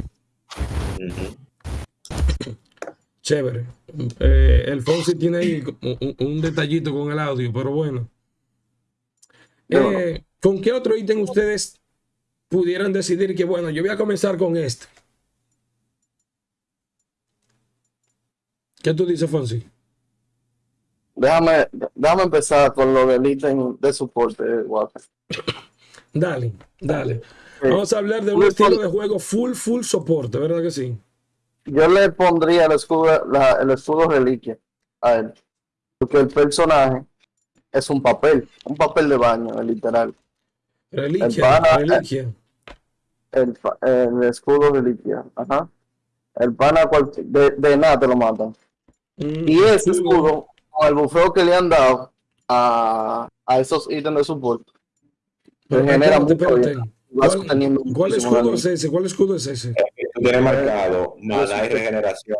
Chévere. Eh, el Fonsi tiene ahí un, detallito con el audio, pero bueno. Eh, ¿Con qué otro ítem ustedes pudieran decidir que, bueno, yo voy a comenzar con este? ¿Qué tú dices, Fonsi? Déjame, déjame empezar con lo del ítem de soporte, Dale, dale. Vamos a hablar de un estilo de juego full, full soporte, ¿verdad que sí? Yo le pondría el escudo, el escudo reliquia a él. Porque el personaje es un papel, un papel de baño, literal. Reliquia, reliquia. El, el, escudo reliquia, ajá. El pana de, de nada te lo matan. Mm, y ese escudo, con el bufeo que le han dado a, a esos ítems de support, genera ¿Cuál, escudo es ese? ¿Cuál escudo es ese? tiene marcado mana y regeneración.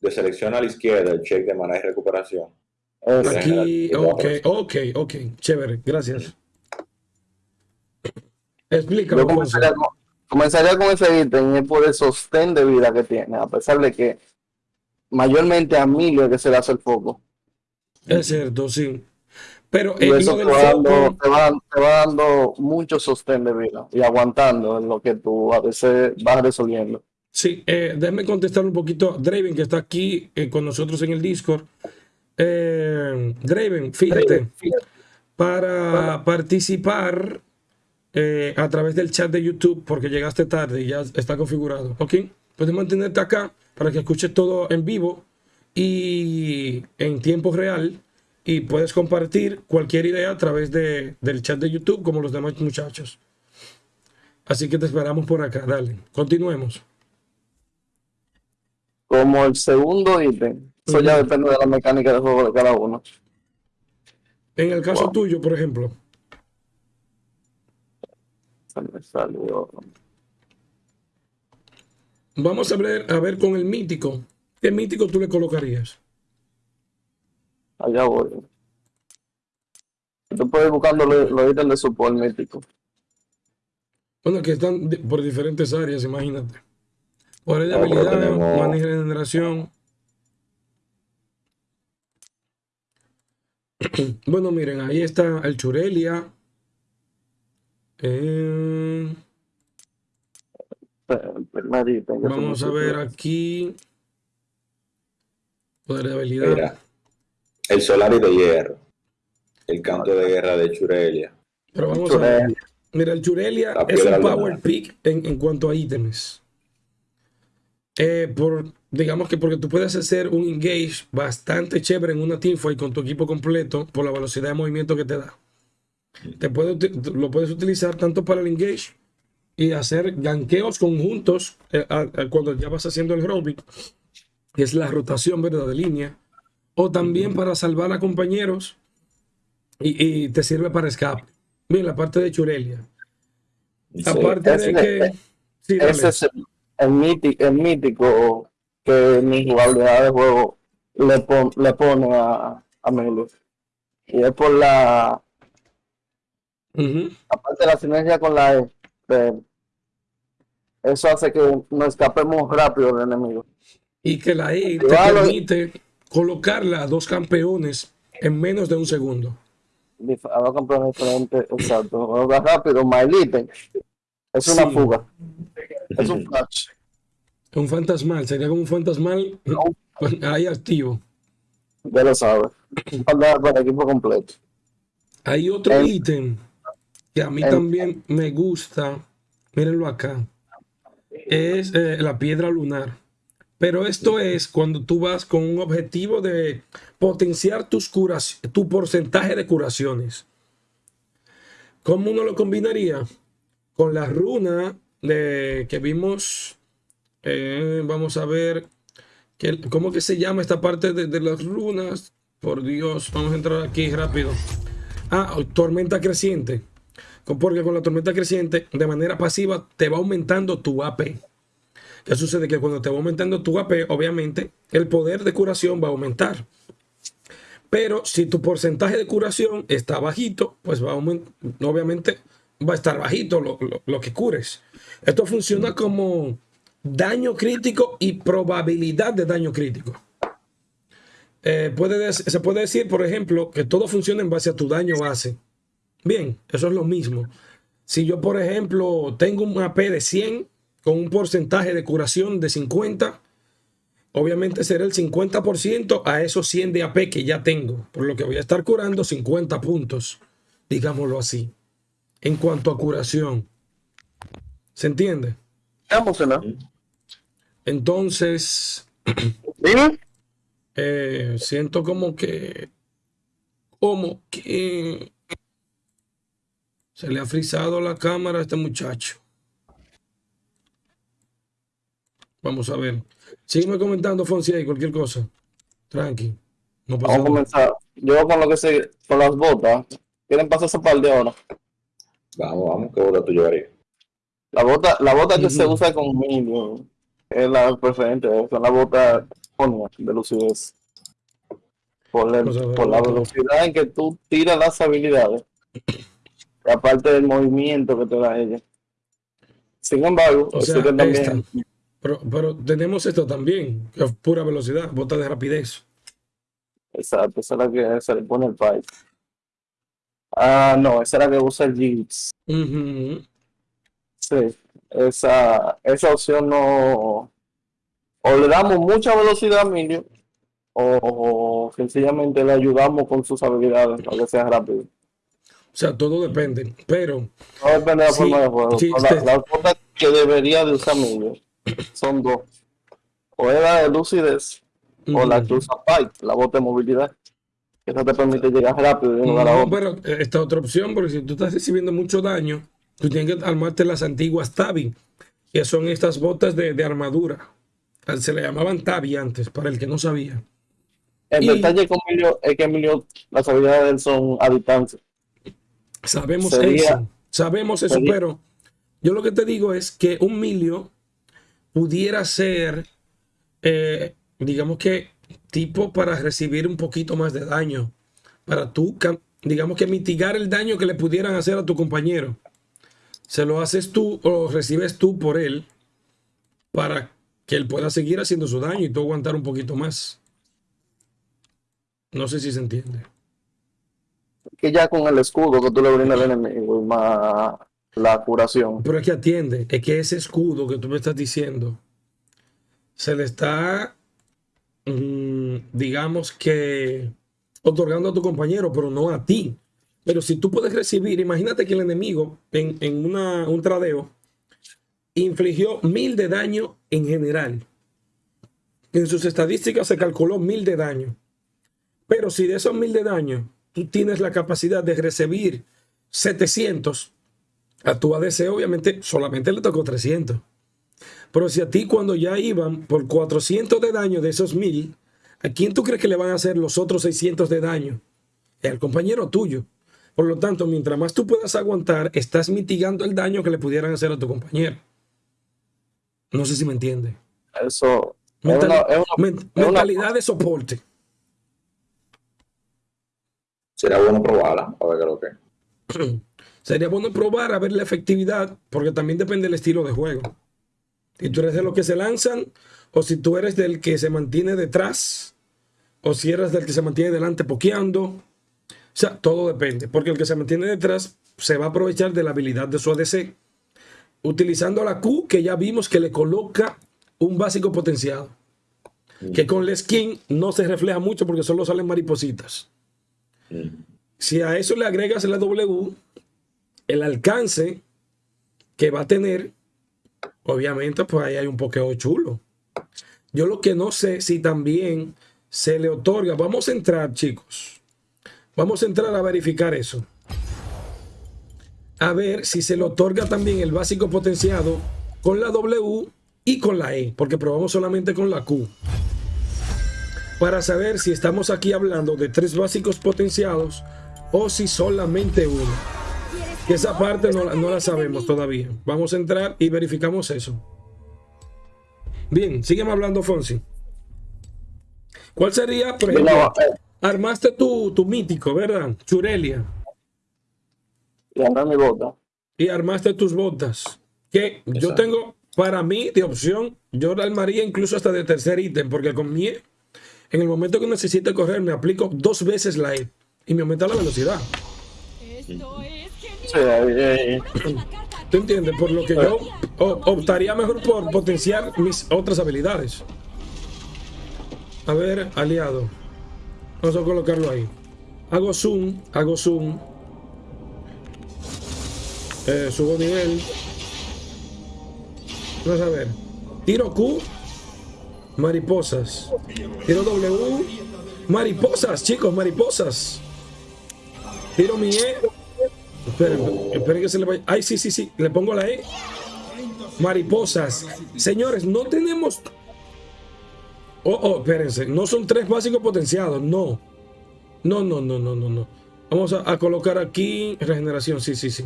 De selección a la izquierda el check de mana y recuperación. Aquí, ok, ok, ok, chévere, gracias. Explícame. comenzaría, con, comenzaría con ese ítem y por el sostén de vida que tiene, a pesar de que mayormente a mí lo que se le hace el foco. Es cierto, sí. Pero y eso te va, dando, te, va, dando, mucho sostén de vida y aguantando en lo que tú a veces vas resolviendo. Sí, eh, déjame contestar un poquito. Draven, que está aquí eh, con nosotros en el Discord. Eh, Draven, fíjate, para participar eh, a través del chat de YouTube, porque llegaste tarde y ya está configurado, ¿ok? Puedes mantenerte acá para que escuches todo en vivo y en tiempo real y puedes compartir cualquier idea a través de, del chat de YouTube como los demás muchachos. Así que te esperamos por acá, dale, continuemos. Como el segundo ítem, eso ya depende de la mecánica del juego de cada uno. En el caso tuyo, por ejemplo. Vamos a ver, a ver con el mítico. ¿Qué mítico tú le colocarías? Allá voy. Tú puedes buscando los ítems de support mítico. Bueno, que están por diferentes áreas, imagínate. Por de habilidad, manejo de generación. bueno, miren, ahí está el Churelia. Eh, vamos a ver aquí. Poder de habilidad. El Solari de hierro. El canto de guerra de Churelia. Pero vamos a ver. Mira, el Churelia es un power pick en, cuanto a ítems. Eh, por, digamos que porque tú puedes hacer un engage bastante chévere en una teamfight con tu equipo completo por la velocidad de movimiento que te da. Te puede, lo puedes utilizar tanto para el engage y hacer ganqueos conjuntos eh, cuando ya vas haciendo el roaming, que es la rotación ¿verdad? de línea o también para salvar a compañeros y, te sirve para escape. Bien, la parte de Churelia. Aparte de que... ese es el, mítico, que mi jugabilidad de juego le, le pone a, a Y es por la... Aparte de la sinergia con la E, eso hace que nos escapemos rápido del enemigo. Y que la E te permite colocarla a dos campeones en menos de un segundo. A dos campeones diferentes, exacto. rápido, Maelite. Es una fuga. Es un flash. Un fantasmal, sería como un fantasmal ahí activo. Ya lo sabes. Para el equipo completo. Hay otro ítem que a mí también me gusta. Mírenlo acá. Es eh, la piedra lunar. Pero esto es cuando tú vas con un objetivo de potenciar tus curas, tu porcentaje de curaciones. ¿Cómo uno lo combinaría? Con la runa de, que vimos, eh, vamos a ver, que, ¿cómo que se llama esta parte de, de las runas? Por Dios, vamos a entrar aquí rápido. Ah, tormenta creciente. Porque con la tormenta creciente, de manera pasiva, te va aumentando tu AP. ¿Qué sucede? Que cuando te va aumentando tu AP, obviamente, el poder de curación va a aumentar. Pero si tu porcentaje de curación está bajito, pues va a obviamente va a estar bajito lo, que cures. Esto funciona como daño crítico y probabilidad de daño crítico. Eh, se puede decir, por ejemplo, que todo funciona en base a tu daño base. Bien, eso es lo mismo. Si yo, por ejemplo, tengo un AP de 100 con un porcentaje de curación de 50, obviamente será el 50% a esos 100 de AP que ya tengo, por lo que voy a estar curando 50 puntos, digámoslo así, en cuanto a curación. ¿Se entiende? Entonces, eh, siento como que como que se le ha frizado la cámara a este muchacho. Vamos a ver. Sígueme comentando, Fonsi, y cualquier cosa. Tranqui. No pasa Vamos a comenzar. Yo con lo que sé, con las botas. ¿Quieren pasar ese par de horas? Vamos, vamos, ¿qué bota tú llevarías? La bota, la bota que se usa conmigo es la preferente, son las botas de lucidez. Por, por la velocidad en que tú tiras las habilidades. Y aparte del movimiento que te da ella. Sin embargo, también... pero, pero, tenemos esto también, que es pura velocidad, bota de rapidez. Exacto, esa es la que se le pone el pipe. Ah, no, esa es la que usa el Jeeps. Sí, esa, esa opción no. O le damos mucha velocidad a Emilio, o, sencillamente le ayudamos con sus habilidades para que sea rápido. O sea, todo depende, pero... Todo depende de la forma de juego. la, la que debería de usar Emilio son dos. O es la de lucidez, o la usa Pipe, la bota de movilidad. Que no te permite llegar rápido de no, a Pero eh, esta otra opción, porque si tú estás recibiendo mucho daño, tú tienes que armarte las antiguas Tabi, que son estas botas de, armadura. Se le llamaban Tabi antes, para el que no sabía. El detalle con Emilio es que Emilio, las habilidades de él son a distancia. Sabemos eso, sabemos eso, pero yo lo que te digo es que un Milio pudiera ser, eh, digamos que, tipo para recibir un poquito más de daño, para tú, digamos que mitigar el daño que le pudieran hacer a tu compañero. Se lo haces tú o recibes tú por él para que él pueda seguir haciendo su daño y tú aguantar un poquito más. No sé si se entiende que ya con el escudo que tú le brindas al enemigo más la curación. Pero es que atiende, es que ese escudo que tú me estás diciendo se le está, mm, digamos que, otorgando a tu compañero, pero no a ti. Pero si tú puedes recibir, imagínate que el enemigo en, en una, un tradeo infligió mil de daño en general. En sus estadísticas se calculó mil de daño. Pero si de esos mil de daño tú tienes la capacidad de recibir 700, a tu ADC obviamente solamente le tocó 300. Pero si a ti cuando ya iban por 400 de daño de esos 1000, ¿a quién tú crees que le van a hacer los otros 600 de daño? El compañero tuyo. Por lo tanto, mientras más tú puedas aguantar, estás mitigando el daño que le pudieran hacer a tu compañero. No sé si me entiende. Eso. mentalidad de soporte. Sería bueno probarla, a ver qué es lo que. Sería bueno probar a ver la efectividad, porque también depende del estilo de juego. Si tú eres de los que se lanzan, o si tú eres del que se mantiene detrás, o si eres del que se mantiene delante pokeando. O sea, todo depende, porque el que se mantiene detrás se va a aprovechar de la habilidad de su ADC, utilizando la Q que ya vimos que le coloca un básico potenciado. Que con la skin no se refleja mucho porque solo salen maripositas. Si a eso le agregas la W, el alcance que va a tener, obviamente, pues ahí hay un pokeo chulo. Yo lo que no sé si también se le otorga. Vamos a entrar, chicos. Vamos a entrar a verificar eso. A ver si se le otorga también el básico potenciado con la W y con la E, porque probamos solamente con la Q para saber si estamos aquí hablando de tres básicos potenciados o si solamente uno. Que esa parte no, la sabemos todavía. Vamos a entrar y verificamos eso. Bien, sígueme hablando, Fonsi. ¿Cuál sería, por ejemplo, eh. armaste tu, tu mítico, ¿verdad? Churelia. Y mi bota. Y armaste tus botas. Que yo tengo, para mí, de opción, yo la armaría incluso hasta de tercer ítem, porque con mi en el momento que necesite correr, me aplico dos veces la E y me aumenta la velocidad. ¿Tú entiendes? Por lo que yo optaría mejor por potenciar mis otras habilidades. A ver, aliado. Vamos a colocarlo ahí. Hago zoom, hago zoom. Eh, subo nivel. Vamos a ver. Tiro Q Mariposas. Tiro W. Mariposas, chicos, mariposas. Tiro mi E. Esperen, esperen que se le vaya. Ay, sí, sí, sí. Le pongo la E. Mariposas. Señores, no tenemos... Oh, oh, espérense. No son tres básicos potenciados. No. No, no, no, no, no, no. Vamos a, a colocar aquí regeneración. Sí, sí, sí.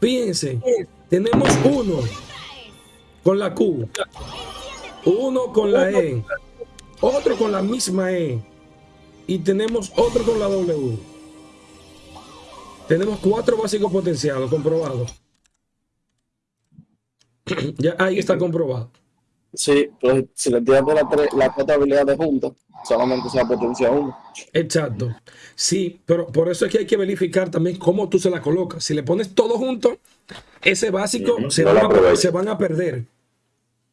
Fíjense. Tenemos uno con la Q. Uno con la E. Otro con la misma E. Y tenemos otro con la W. Tenemos cuatro básicos potenciados comprobados. ya ahí está comprobado. Sí, pues si le tiras las la cuatro habilidades juntas, solamente se la potencia uno. Exacto. Sí, pero por eso es que hay que verificar también cómo tú se la colocas. Si le pones todo junto, ese básico se, van a, se, van a, perder.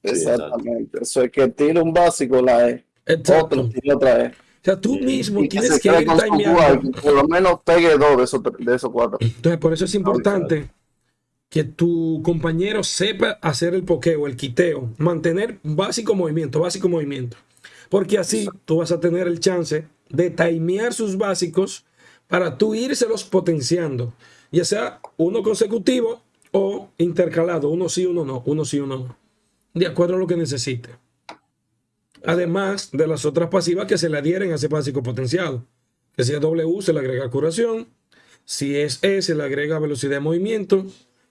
Exactamente. Eso es que tira un básico, la E. Exacto. Otro, tira otra E. Sea, tú mismo tienes que, ir timeando. Por lo menos pegue dos de esos, de esos cuatro. Entonces, por eso es importante que tu compañero sepa hacer el pokeo, el quiteo, mantener básico movimiento, básico movimiento. Porque así tú vas a tener el chance de timear sus básicos para tú írselos potenciando, ya sea uno consecutivo o intercalado, uno sí, uno no, uno sí, uno no, de acuerdo a lo que necesite. Además de las otras pasivas que se le adhieren a ese básico potenciado, que si es W se le agrega curación, si es E se le agrega velocidad de movimiento,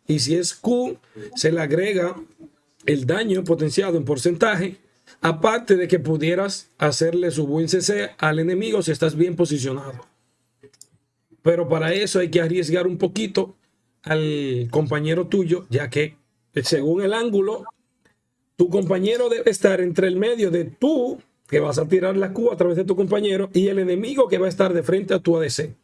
y si es Q, se le agrega el daño potenciado en porcentaje, aparte de que pudieras hacerle su buen CC al enemigo si estás bien posicionado. Pero para eso hay que arriesgar un poquito al compañero tuyo, ya que según el ángulo, tu compañero debe estar entre el medio de tú, que vas a tirar la Q a través de tu compañero, y el enemigo que va a estar de frente a tu ADC.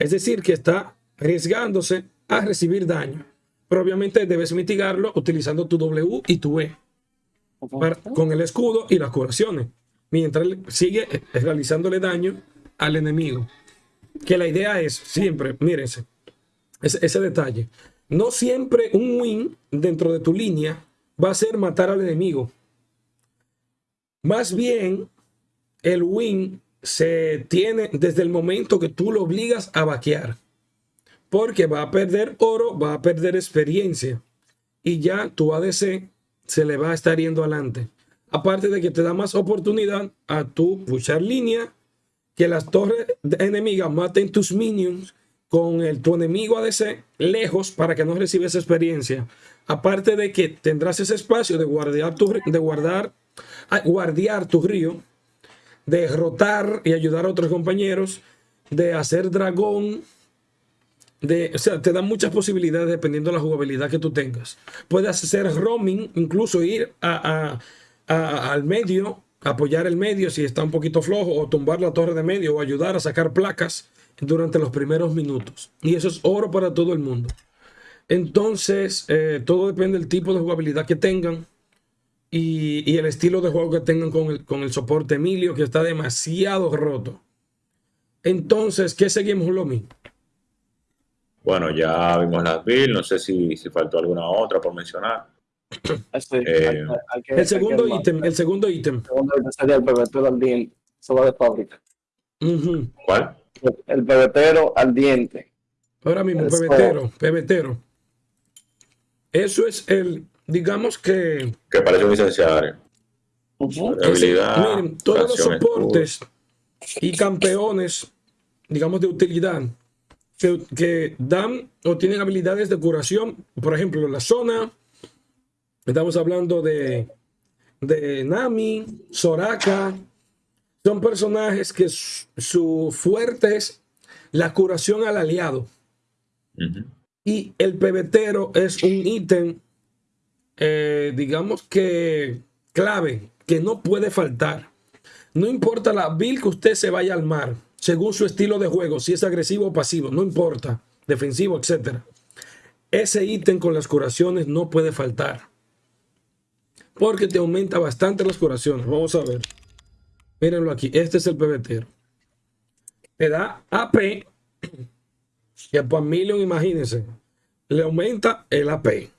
Es decir, que está arriesgándose a recibir daño pero obviamente debes mitigarlo utilizando tu W y tu E con el escudo y las curaciones, mientras sigue realizándole daño al enemigo. Que la idea es siempre, mírense, ese, ese detalle, no siempre un win dentro de tu línea va a ser matar al enemigo. Más bien, el win se tiene desde el momento que tú lo obligas a vaquear porque va a perder oro, va a perder experiencia y ya tu ADC se le va a estar yendo adelante. Aparte de que te da más oportunidad a tu luchar línea, que las torres enemigas maten tus minions con el, tu enemigo ADC lejos para que no recibas experiencia. Aparte de que tendrás ese espacio de guardar tu, de guardar, guardiar tu río, de derrotar y ayudar a otros compañeros, de hacer dragón, o sea, te dan muchas posibilidades dependiendo de la jugabilidad que tú tengas. Puedes hacer roaming, incluso ir a, al medio, apoyar el medio si está un poquito flojo, o tumbar la torre de medio, o ayudar a sacar placas durante los primeros minutos. Y eso es oro para todo el mundo. Entonces, eh, todo depende del tipo de jugabilidad que tengan y, y, el estilo de juego que tengan con el, con el soporte Emilio, que está demasiado roto. Entonces, ¿qué seguimos, Lomi? Bueno, ya vimos las builds, no sé si, si faltó alguna otra por mencionar. Eh, el segundo ítem, el segundo ítem. El segundo sería el pebetero al diente, va de fábrica. ¿Cuál? El pebetero al diente. Ahora mismo, pebetero, pebetero. Eso es el, digamos que... Que parece un licenciario. miren, todos los soportes y campeones, digamos, de utilidad que, dan o tienen habilidades de curación. Por ejemplo, la zona, estamos hablando de, de Nami, Soraka. Son personajes que su, fuerte es la curación al aliado. Y el pebetero es un ítem, eh, digamos que clave, que no puede faltar. No importa la build que usted se vaya al mar según su estilo de juego, si es agresivo o pasivo, no importa, defensivo, etc. Ese ítem con las curaciones no puede faltar. Porque te aumenta bastante las curaciones. Vamos a ver. Mírenlo aquí. Este es el pebetero. Te da AP. Y a Million, imagínense. Le aumenta el AP.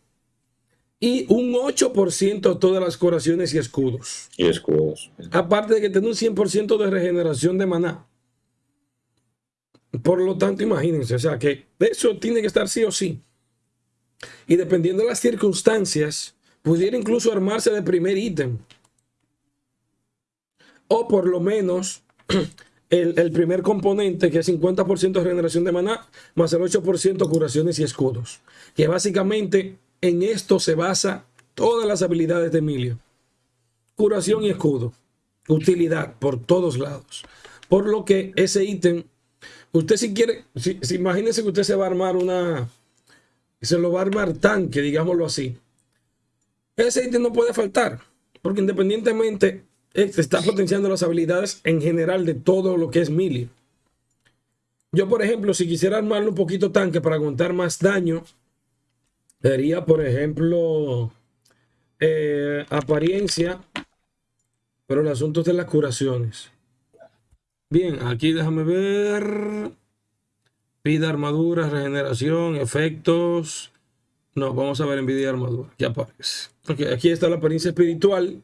Y un 8% todas las curaciones y escudos. Y escudos. Aparte de que tiene un 100% de regeneración de maná. Por lo tanto, imagínense, o sea, que eso tiene que estar sí o sí. Y dependiendo de las circunstancias, pudiera incluso armarse de primer ítem. O por lo menos el, primer componente, que es 50% de regeneración de maná, más el 8% curaciones y escudos. Que básicamente en esto se basa todas las habilidades de Emilio. Curación y escudo. Utilidad por todos lados. Por lo que ese ítem, usted si quiere, si, imagínese que usted se va a armar una, se lo va a armar tanque, digámoslo así. Ese ítem no puede faltar, porque independientemente está potenciando las habilidades en general de todo lo que es melee. Yo, por ejemplo, si quisiera armarlo un poquito tanque para aguantar más daño, sería, por ejemplo, eh, apariencia, pero el asunto es de las curaciones. Bien, aquí déjame ver. Vida, armadura, regeneración, efectos. No, vamos a ver en vida armadura. Ya aparece. aquí está la apariencia espiritual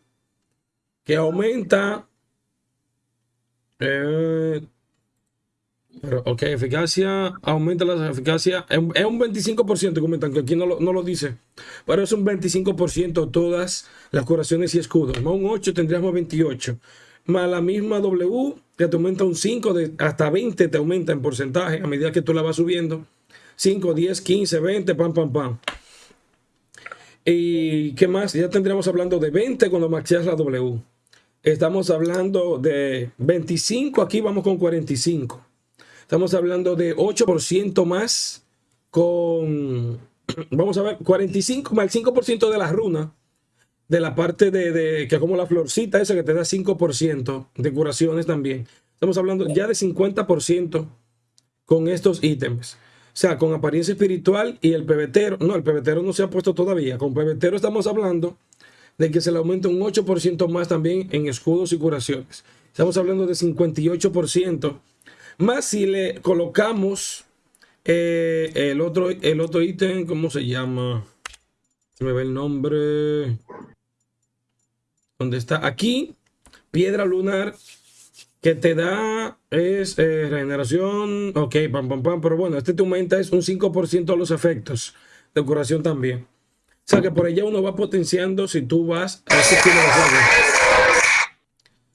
que aumenta. Eh, pero, ok, eficacia, aumenta la eficacia. Es un 25%, comentan que aquí no lo, dice. Pero es un 25% todas las curaciones y escudos. Más un 8 tendríamos 28. Más la misma W, que te aumenta un 5, de, hasta 20 te aumenta en porcentaje a medida que tú la vas subiendo. 5, 10, 15, 20, pam, pam, pam. ¿Y qué más? Ya tendríamos hablando de 20 cuando maxeas la W. Estamos hablando de 25, aquí vamos con 45. Estamos hablando de 8% más con, vamos a ver, 45 más el 5% de la runa, de la parte de, de, que como la florcita esa que te da 5% de curaciones también. Estamos hablando ya de 50% con estos ítems. O sea, con apariencia espiritual y el pebetero. No, el pebetero no se ha puesto todavía. Con pebetero estamos hablando de que se le aumenta un 8% más también en escudos y curaciones. Estamos hablando de 58%. Más si le colocamos eh, el, otro, el otro ítem, ¿cómo se llama? Se me ve el nombre. ¿Dónde está? Aquí, piedra lunar, que te da es eh, regeneración. Ok, pam, pam, pam. Pero bueno, este te aumenta es un 5% a los efectos de curación también. O sea que por allá uno va potenciando si tú vas a ese de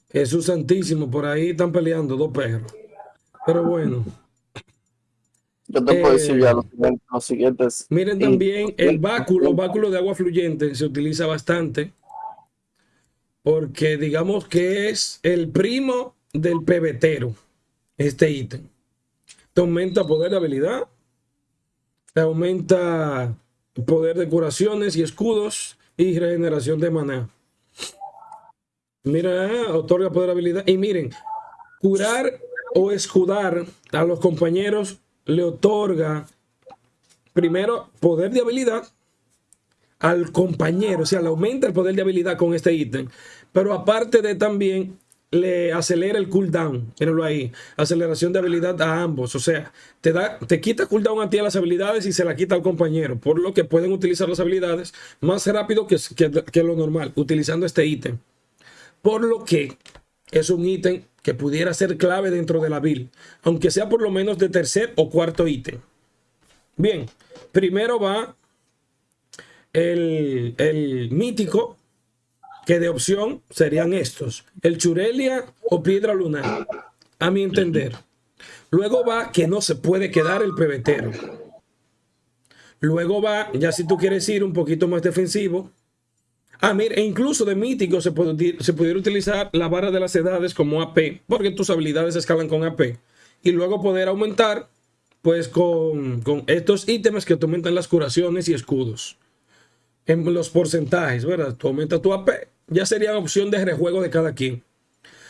Jesús Santísimo, por ahí están peleando dos perros. Pero bueno. Yo te puedo decir ya los, siguientes. Miren también el báculo, báculo de agua fluyente se utiliza bastante. Porque digamos que es el primo del pebetero, este ítem. Te aumenta poder de habilidad, te aumenta poder de curaciones y escudos y regeneración de maná. Mira, otorga poder habilidad. Y miren, curar o escudar a los compañeros le otorga primero poder de habilidad al compañero, o sea, le aumenta el poder de habilidad con este ítem, pero aparte de también le acelera el cooldown. Mírenlo ahí. Aceleración de habilidad a ambos. O sea, te, da, te quita cooldown a ti a las habilidades y se la quita al compañero. Por lo que pueden utilizar las habilidades más rápido que, que, lo normal, utilizando este ítem. Por lo que es un ítem que pudiera ser clave dentro de la build. Aunque sea por lo menos de tercer o cuarto ítem. Bien, primero va el, el mítico que de opción serían estos, el churelia o piedra lunar, a mi entender. Luego va que no se puede quedar el pebetero. Luego va, ya si tú quieres ir un poquito más defensivo, Ah, mira, e incluso de mítico se, puede, se pudiera utilizar la vara de las edades como AP, porque tus habilidades escalan con AP. Y luego poder aumentar, pues, con, con estos ítems que te aumentan las curaciones y escudos. En los porcentajes, ¿verdad? Tú aumentas tu AP ya sería opción de rejuego de cada quien.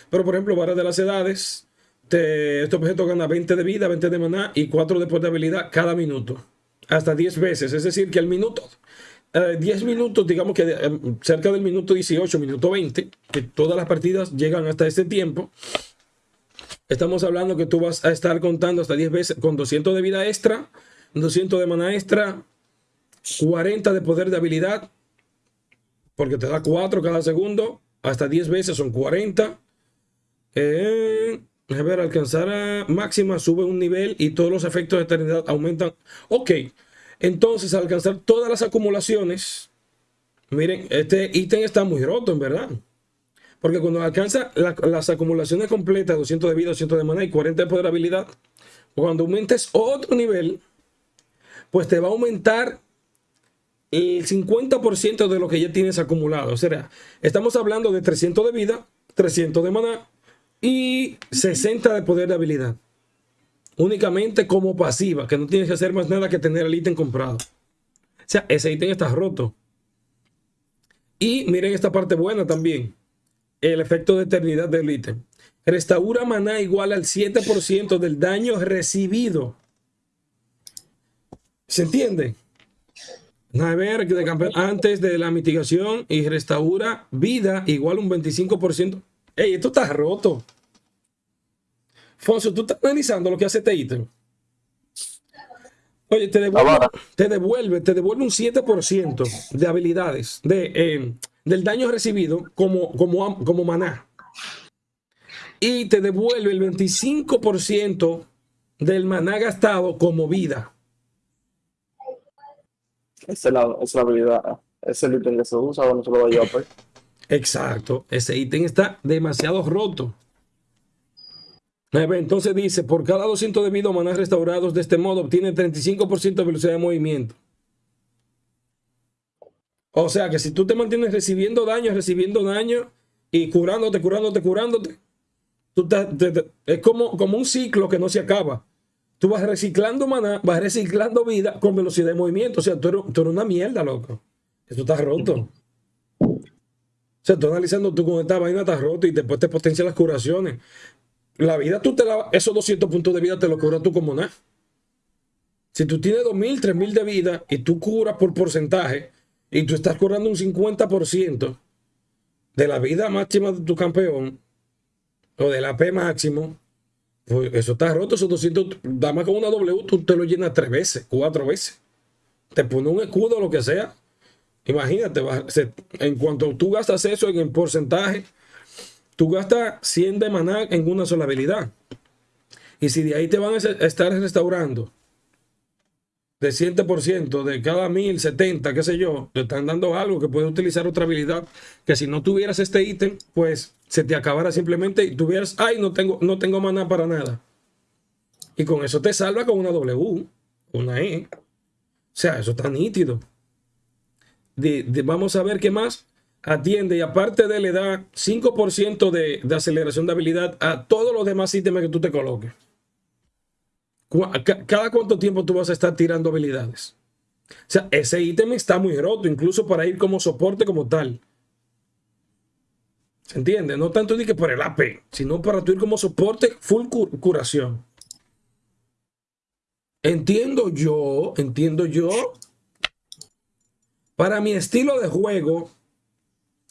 Pero por ejemplo, vara de las edades, este objeto gana 20 de vida, 20 de maná y 4 de habilidad cada minuto. Hasta 10 veces. Es decir, que al minuto, 10 eh, minutos, digamos que eh, cerca del minuto 18, minuto 20, que todas las partidas llegan hasta este tiempo. Estamos hablando que tú vas a estar contando hasta 10 veces con 200 de vida extra, 200 de maná extra, 40 de poder de habilidad, porque te da 4 cada segundo, hasta 10 veces son 40. Eh, A ver, alcanzar a máxima sube un nivel y todos los efectos de eternidad aumentan. Ok, entonces al alcanzar todas las acumulaciones, miren, este ítem está muy roto en verdad. Porque cuando alcanza las acumulaciones completas, 200 de vida, 200 de mana y 40 de poder habilidad, cuando aumentes otro nivel, pues te va a aumentar el 50% de lo que ya tienes acumulado. O sea, estamos hablando de 300 de vida, 300 de maná y 60 de poder de habilidad. Únicamente como pasiva, que no tienes que hacer más nada que tener el ítem comprado. O sea, ese ítem está roto. Y miren esta parte buena también. El efecto de eternidad del ítem. Restaura maná igual al 7% del daño recibido. ¿Se entiende? A ver, antes de la mitigación y restaura vida igual un 25%. Ey, esto está roto. Fonso, tú estás analizando lo que hace este ítem. Oye, te devuelve, te devuelve, te devuelve un 7% de habilidades, de, eh, del daño recibido como, como, como maná. Y te devuelve el 25% del maná gastado como vida. Esa es la, habilidad. Es el ítem que se usa se pues. Exacto. Ese ítem está demasiado roto. Entonces dice, por cada 200 de vida maná restaurados de este modo, obtiene 35% de velocidad de movimiento. O sea que si tú te mantienes recibiendo daño, recibiendo daño y curándote, curándote, curándote, tú es como, como un ciclo que no se acaba. Tú vas reciclando maná, vas reciclando vida con velocidad de movimiento. O sea, tú eres, una mierda, loco. Esto está roto. O sea, tú analizando tú con esta vaina está roto y después te potencia las curaciones. La vida, tú te la, esos 200 puntos de vida te lo curas tú como nada. Si tú tienes 2.000, 3.000 de vida y tú curas por porcentaje y tú estás curando un 50% de la vida máxima de tu campeón o del AP máximo, eso está roto, esos 200, da más con una W, tú te lo llenas tres veces, cuatro veces. Te pone un escudo, lo que sea. Imagínate, en cuanto tú gastas eso en el porcentaje, tú gastas 100 de maná en una sola habilidad. Y si de ahí te van a estar restaurando de 100% de cada 1070, qué sé yo, te están dando algo que puede utilizar otra habilidad, que si no tuvieras este ítem, pues se te acabara simplemente y tuvieras, ay, no tengo, no tengo maná para nada. Y con eso te salva con una W, una E. O sea, eso está nítido. vamos a ver qué más atiende y aparte de le da 5% de, de aceleración de habilidad a todos los demás ítems que tú te coloques. ¿Cada cuánto tiempo tú vas a estar tirando habilidades? O sea, ese ítem está muy roto, incluso para ir como soporte como tal. ¿Se entiende? No tanto ni que por el AP, sino para tu ir como soporte full curación. Entiendo yo, entiendo yo. Para mi estilo de juego,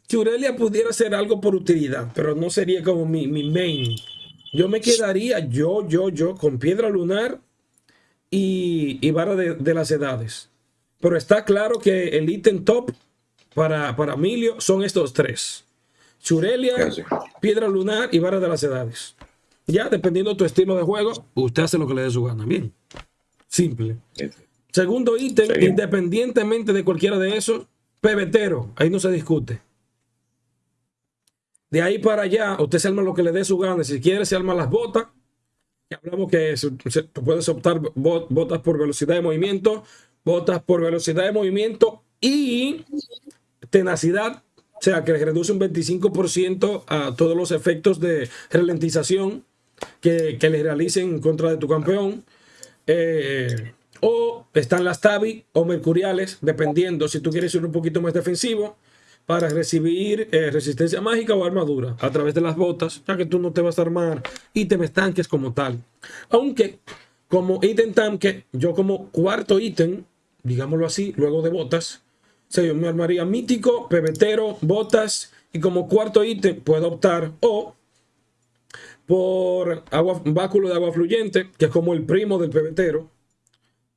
Churelia pudiera ser algo por utilidad, pero no sería como mi, mi main. Yo me quedaría yo, yo, yo con piedra lunar y, y vara de, las edades. Pero está claro que el ítem top para, para Emilio son estos tres. Churelia, piedra lunar y vara de las edades. Ya, dependiendo de tu estilo de juego, usted hace lo que le dé su gana. Bien. Simple. Segundo ítem, independientemente de cualquiera de esos, pebetero. Ahí no se discute. De ahí para allá, usted se arma lo que le dé su gana. Si quiere, se arma las botas. Hablamos que tú puedes optar botas por velocidad de movimiento, botas por velocidad de movimiento y tenacidad. O sea, que reduce un 25% a todos los efectos de ralentización que, le realicen en contra de tu campeón. Eh, o están las tabi o mercuriales, dependiendo si tú quieres ser un poquito más defensivo para recibir eh, resistencia mágica o armadura a través de las botas, ya que tú no te vas a armar ítems tanques como tal. Aunque como ítem tanque, yo como cuarto ítem, digámoslo así, luego de botas, se yo me armaría mítico, pebetero, botas y como cuarto ítem puedo optar o por báculo de agua fluyente, que es como el primo del pebetero,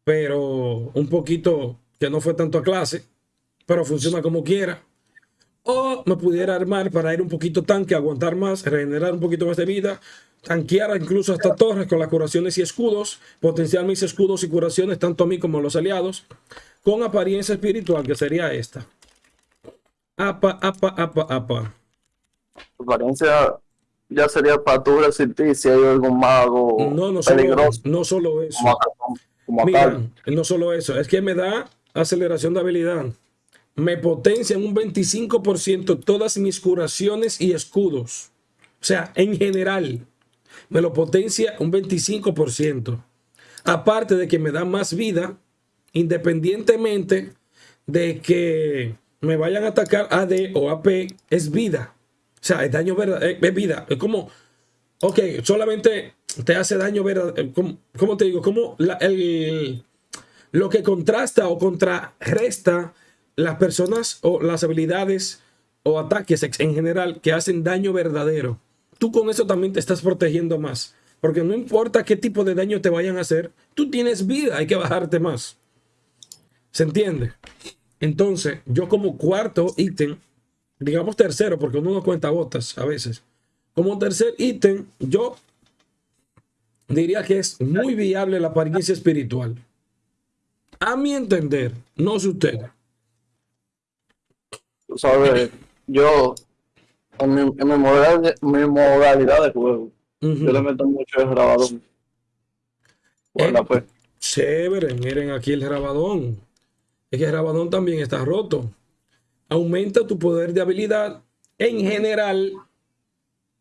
pero un poquito que no fue tanto a clase, pero funciona como quiera O me pudiera armar para ir un poquito tanque, aguantar más, regenerar un poquito más de vida, tanquear incluso hasta torres con las curaciones y escudos, potenciar mis escudos y curaciones tanto a mí como a los aliados, con apariencia espiritual, que sería esta. Apa, apa, apa, apa. Apariencia ya sería para tú resistir si hay algún mago no, no peligroso. Solo, no solo eso. Mira, no solo eso, es que me da aceleración de habilidad. Me potencia en un 25% todas mis curaciones y escudos. O sea, en general, me lo potencia un 25%. Aparte de que me da más vida, independientemente de que me vayan a atacar AD o AP, es vida. O sea, es daño verdadero, es vida. Es como, ok, solamente te hace daño verdadero. ¿Cómo, te digo? Como el, lo que contrasta o contrarresta las personas o las habilidades o ataques en general que hacen daño verdadero. Tú con eso también te estás protegiendo más. Porque no importa qué tipo de daño te vayan a hacer, tú tienes vida, hay que bajarte más. ¿Se entiende? Entonces, yo como cuarto ítem, digamos tercero, porque uno no cuenta botas a veces. Como tercer ítem, yo diría que es muy viable la apariencia espiritual. A mi entender, no sé usted. Sabes, yo, en mi, en mi, modalidad, de juego, yo le meto mucho el grabadón. Bueno, pues. Chévere, miren aquí el grabadón. Es que el grabadón también está roto. Aumenta tu poder de habilidad en general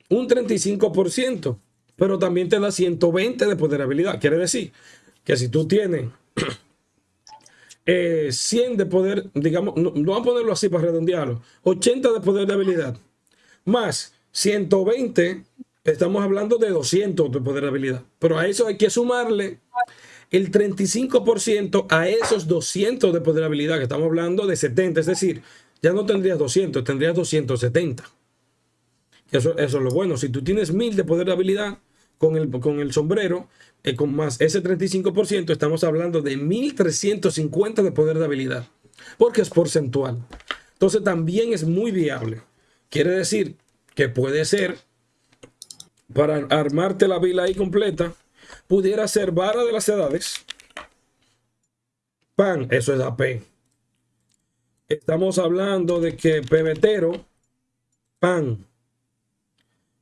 un 35%, pero también te da 120 de poder de habilidad. Quiere decir que si tú tienes 100 eh, de poder, digamos, no, vamos a ponerlo así para redondearlo, 80 de poder de habilidad, más 120, estamos hablando de 200 de poder de habilidad. Pero a eso hay que sumarle el 35% a esos 200 de poder de habilidad, que estamos hablando de 70, es decir, ya no tendrías 200, tendrías 270. Eso, eso es lo bueno. Si tú tienes 1000 de poder de habilidad con el, con el sombrero, eh, con más ese 35%, estamos hablando de 1350 de poder de habilidad, porque es porcentual. Entonces también es muy viable. Quiere decir que puede ser, para armarte la vila ahí completa, pudiera ser vara de las edades. Pan, eso es AP. Estamos hablando de que pebetero, pan.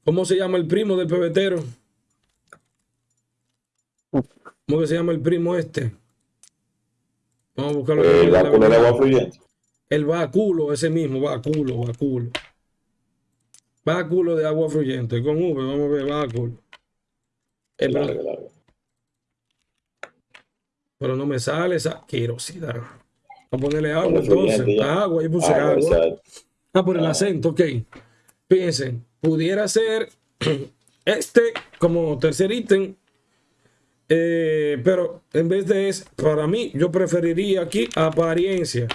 ¿Cómo se llama el primo del pebetero? ¿Cómo que se llama el primo este? Vamos a buscarlo. El báculo de agua fluyente. El báculo, ese mismo, báculo, báculo. Báculo de agua fluyente, con V, vamos a ver, báculo. El largo, largo. Pero no me sale esa querosidad. Vamos a ponerle agua entonces. Agua, yo puse agua. Ah, por el ah. acento, ok. Fíjense, pudiera ser este como tercer ítem eh, pero en vez de eso, para mí, yo preferiría aquí apariencia.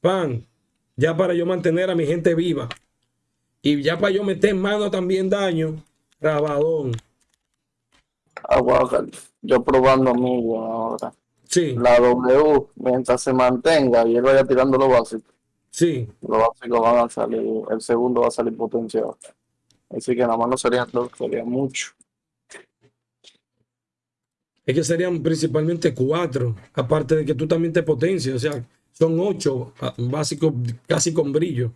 Pan, ya para yo mantener a mi gente viva. Y ya para yo meter mano también daño, rabadón. Agua, yo probando mi ahora. Sí. La W, mientras se mantenga y él vaya tirando lo básico. Sí. Los básicos van a salir, el segundo va a salir potenciado. Así que nada más no serían dos, sería mucho es que serían principalmente cuatro, aparte de que tú también te potencias, o sea, son ocho ah, básicos casi con brillo,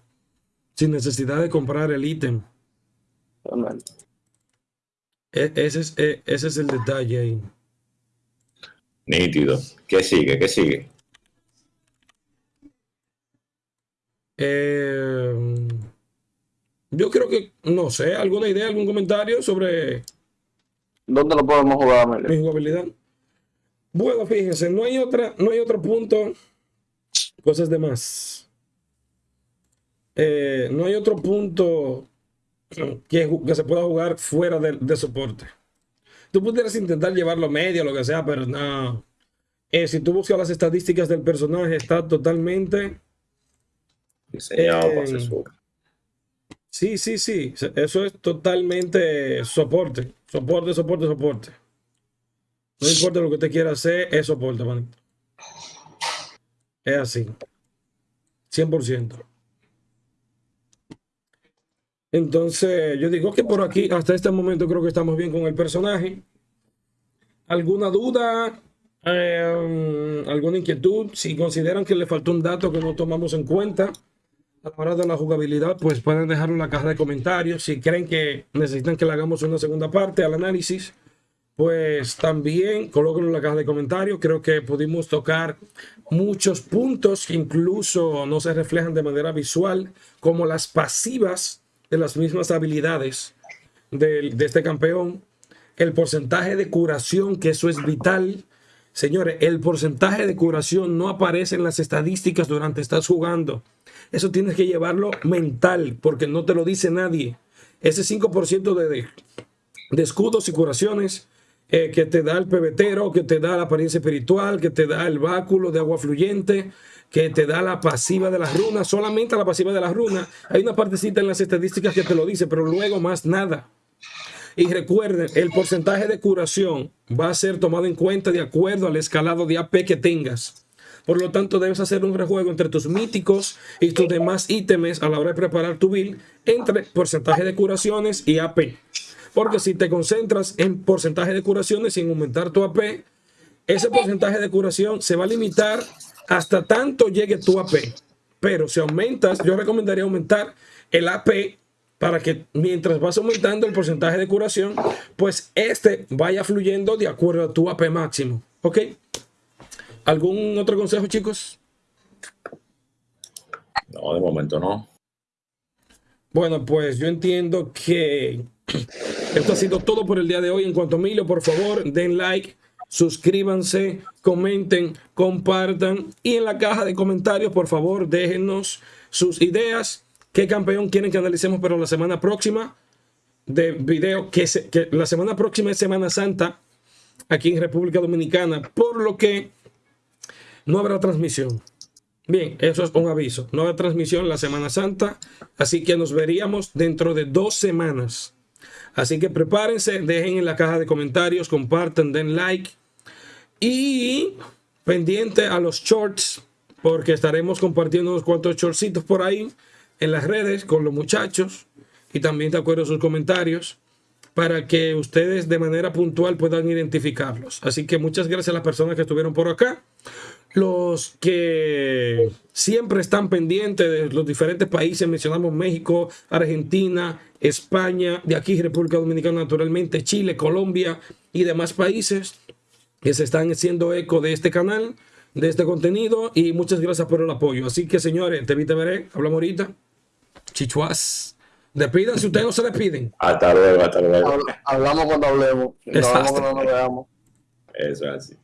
sin necesidad de comprar el ítem. E, ese es, e, ese es el detalle ahí. Nítido. ¿Qué sigue? ¿Qué sigue? Eh, yo creo que, no sé, alguna idea, algún comentario sobre ¿Dónde lo podemos jugar, Mi jugabilidad. Bueno, fíjense, no hay otra, no hay otro punto. Cosas de más. Eh, no hay otro punto que, que, se pueda jugar fuera de, soporte. Tú pudieras intentar llevarlo medio, lo que sea, pero no. Eh, si tú buscas las estadísticas del personaje, está totalmente diseñado para Sí, sí, sí. Eso es totalmente soporte. Soporte, soporte, soporte. No importa lo que usted quiera hacer, es soporte, manito. Es así. 100%. Entonces, yo digo que por aquí, hasta este momento, creo que estamos bien con el personaje. ¿Alguna duda? Eh, ¿Alguna inquietud? Si consideran que le faltó un dato que no tomamos en cuenta hora de la jugabilidad, pues pueden dejarlo en la caja de comentarios. Si creen que necesitan que le hagamos una segunda parte al análisis, pues también colóquenlo en la caja de comentarios. Creo que pudimos tocar muchos puntos que incluso no se reflejan de manera visual, como las pasivas de las mismas habilidades de, de este campeón, el porcentaje de curación, que eso es vital. Señores, el porcentaje de curación no aparece en las estadísticas durante estás jugando. Eso tienes que llevarlo mental, porque no te lo dice nadie. Ese 5% de, de escudos y curaciones eh, que te da el pebetero, que te da la apariencia espiritual, que te da el báculo de agua fluyente, que te da la pasiva de las runas, solamente la pasiva de las runas. Hay una partecita en las estadísticas que te lo dice, pero luego más nada. Y recuerden, el porcentaje de curación va a ser tomado en cuenta de acuerdo al escalado de AP que tengas. Por lo tanto, debes hacer un rejuego entre tus míticos y tus demás ítems a la hora de preparar tu build entre porcentaje de curaciones y AP. Porque si te concentras en porcentaje de curaciones sin aumentar tu AP, ese porcentaje de curación se va a limitar hasta tanto llegue tu AP. Pero si aumentas, yo recomendaría aumentar el AP para que mientras vas aumentando el porcentaje de curación, pues este vaya fluyendo de acuerdo a tu AP máximo. ¿Ok? ¿Algún otro consejo, chicos? No, de momento no. Bueno, pues yo entiendo que esto ha sido todo por el día de hoy. En cuanto a Emilio, por favor, den like, suscríbanse, comenten, compartan y en la caja de comentarios, por favor, déjenos sus ideas. ¿Qué campeón quieren que analicemos para la semana próxima? De video que, que la semana próxima es Semana Santa aquí en República Dominicana, por lo que no habrá transmisión. Bien, eso es un aviso. No habrá transmisión la Semana Santa, así que nos veríamos dentro de dos semanas. Así que prepárense, dejen en la caja de comentarios, compartan, den like y pendiente a los shorts porque estaremos compartiendo unos cuantos shortcitos por ahí en las redes con los muchachos y también de acuerdo sus comentarios para que ustedes de manera puntual puedan identificarlos. Así que muchas gracias a las personas que estuvieron por acá los que siempre están pendientes de los diferentes países, mencionamos México, Argentina, España, de aquí República Dominicana naturalmente, Chile, Colombia y demás países que se están haciendo eco de este canal, de este contenido y muchas gracias por el apoyo. Así que señores, te vi, te veré, hablamos ahorita. Chichuas. Despidan si ustedes no se despiden. Hasta luego, hasta luego. Hablamos cuando hablemos. hablamos cuando nos veamos. Eso es así.